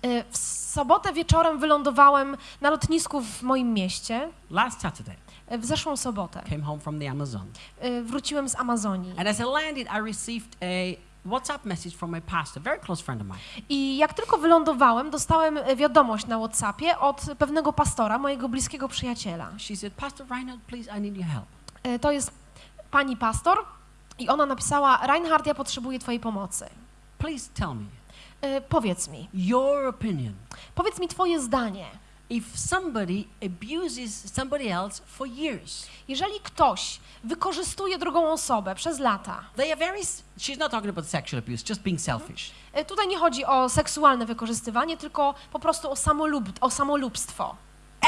Y, W sobotę wieczorem wylądowałem na lotnisku w moim mieście, Last Saturday, w zeszłą sobotę. came home from the Amazon. Y, Wróciłem z Amazonii. And as I landed, I received a WhatsApp message from my pastor, a very close friend of mine. I jak tylko wylądowałem, dostałem y, wiadomość na WhatsAppie od pewnego pastora, mojego bliskiego przyjaciela. She said, Pastor Reinhard, please, I need your help. Y, To jest pani pastor i ona napisała: Reinhard, ja potrzebuję Twojej pomocy. Please tell me Powiedz mi, your opinion. powiedz mi Twoje zdanie. If somebody abuses somebody else for years, Jeżeli ktoś wykorzystuje drugą osobę przez lata, they are very, she's not talking about sexual abuse, just being selfish. y, tutaj nie chodzi o seksualne wykorzystywanie, tylko po prostu o, samolub, o samolubstwo.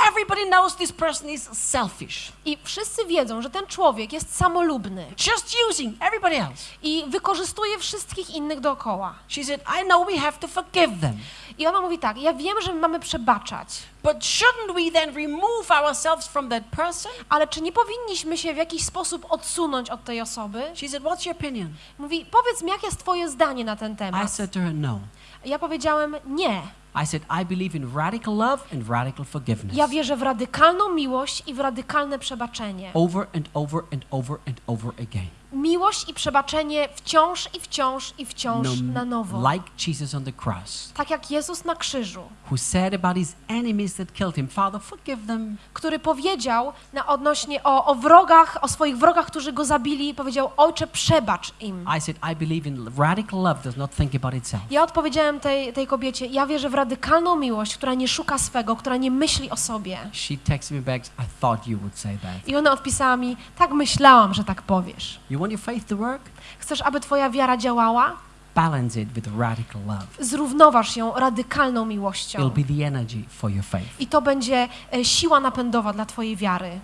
Everybody knows this person is selfish, I wszyscy wiedzą, że ten człowiek jest samolubny just using everybody else. i wykorzystuje wszystkich innych dookoła. She said, I know we have to forgive them, I ona mówi tak: Ja wiem, że my mamy przebaczać, but shouldn't we then remove ourselves from that person? ale czy nie powinniśmy się w jakiś sposób odsunąć od tej osoby? She said, What's your opinion? Mówi: Powiedz mi, jakie jest Twoje zdanie na ten I temat? said to her, No. Ja powiedziałem: Nie. I said, I believe in radical love and radical forgiveness. Ja wierzę w radykalną miłość i w radykalne przebaczenie. Over and over and over and over again. Miłość i przebaczenie wciąż i wciąż i wciąż No, na nowo. like Jesus on the cross, Tak jak Jezus na krzyżu, who said about his enemies that killed him, Father, forgive them. który powiedział na odnośnie o, o wrogach, o swoich wrogach, którzy go zabili, powiedział: Ojcze, przebacz im. I said, I believe in radical love does not think about itself. Ja odpowiedziałem tej, tej kobiecie: Ja wierzę w radykalną miłość, która nie szuka swego, która nie myśli o sobie. She texted me back, I thought you would say that. I ona odpisała mi: Tak myślałam, że tak powiesz. You want your faith to work? Chcesz, aby Twoja wiara działała? Balance it with radical love. Zrównoważ ją radykalną miłością. It'll be the energy for your faith. I to będzie e, siła napędowa dla Twojej wiary.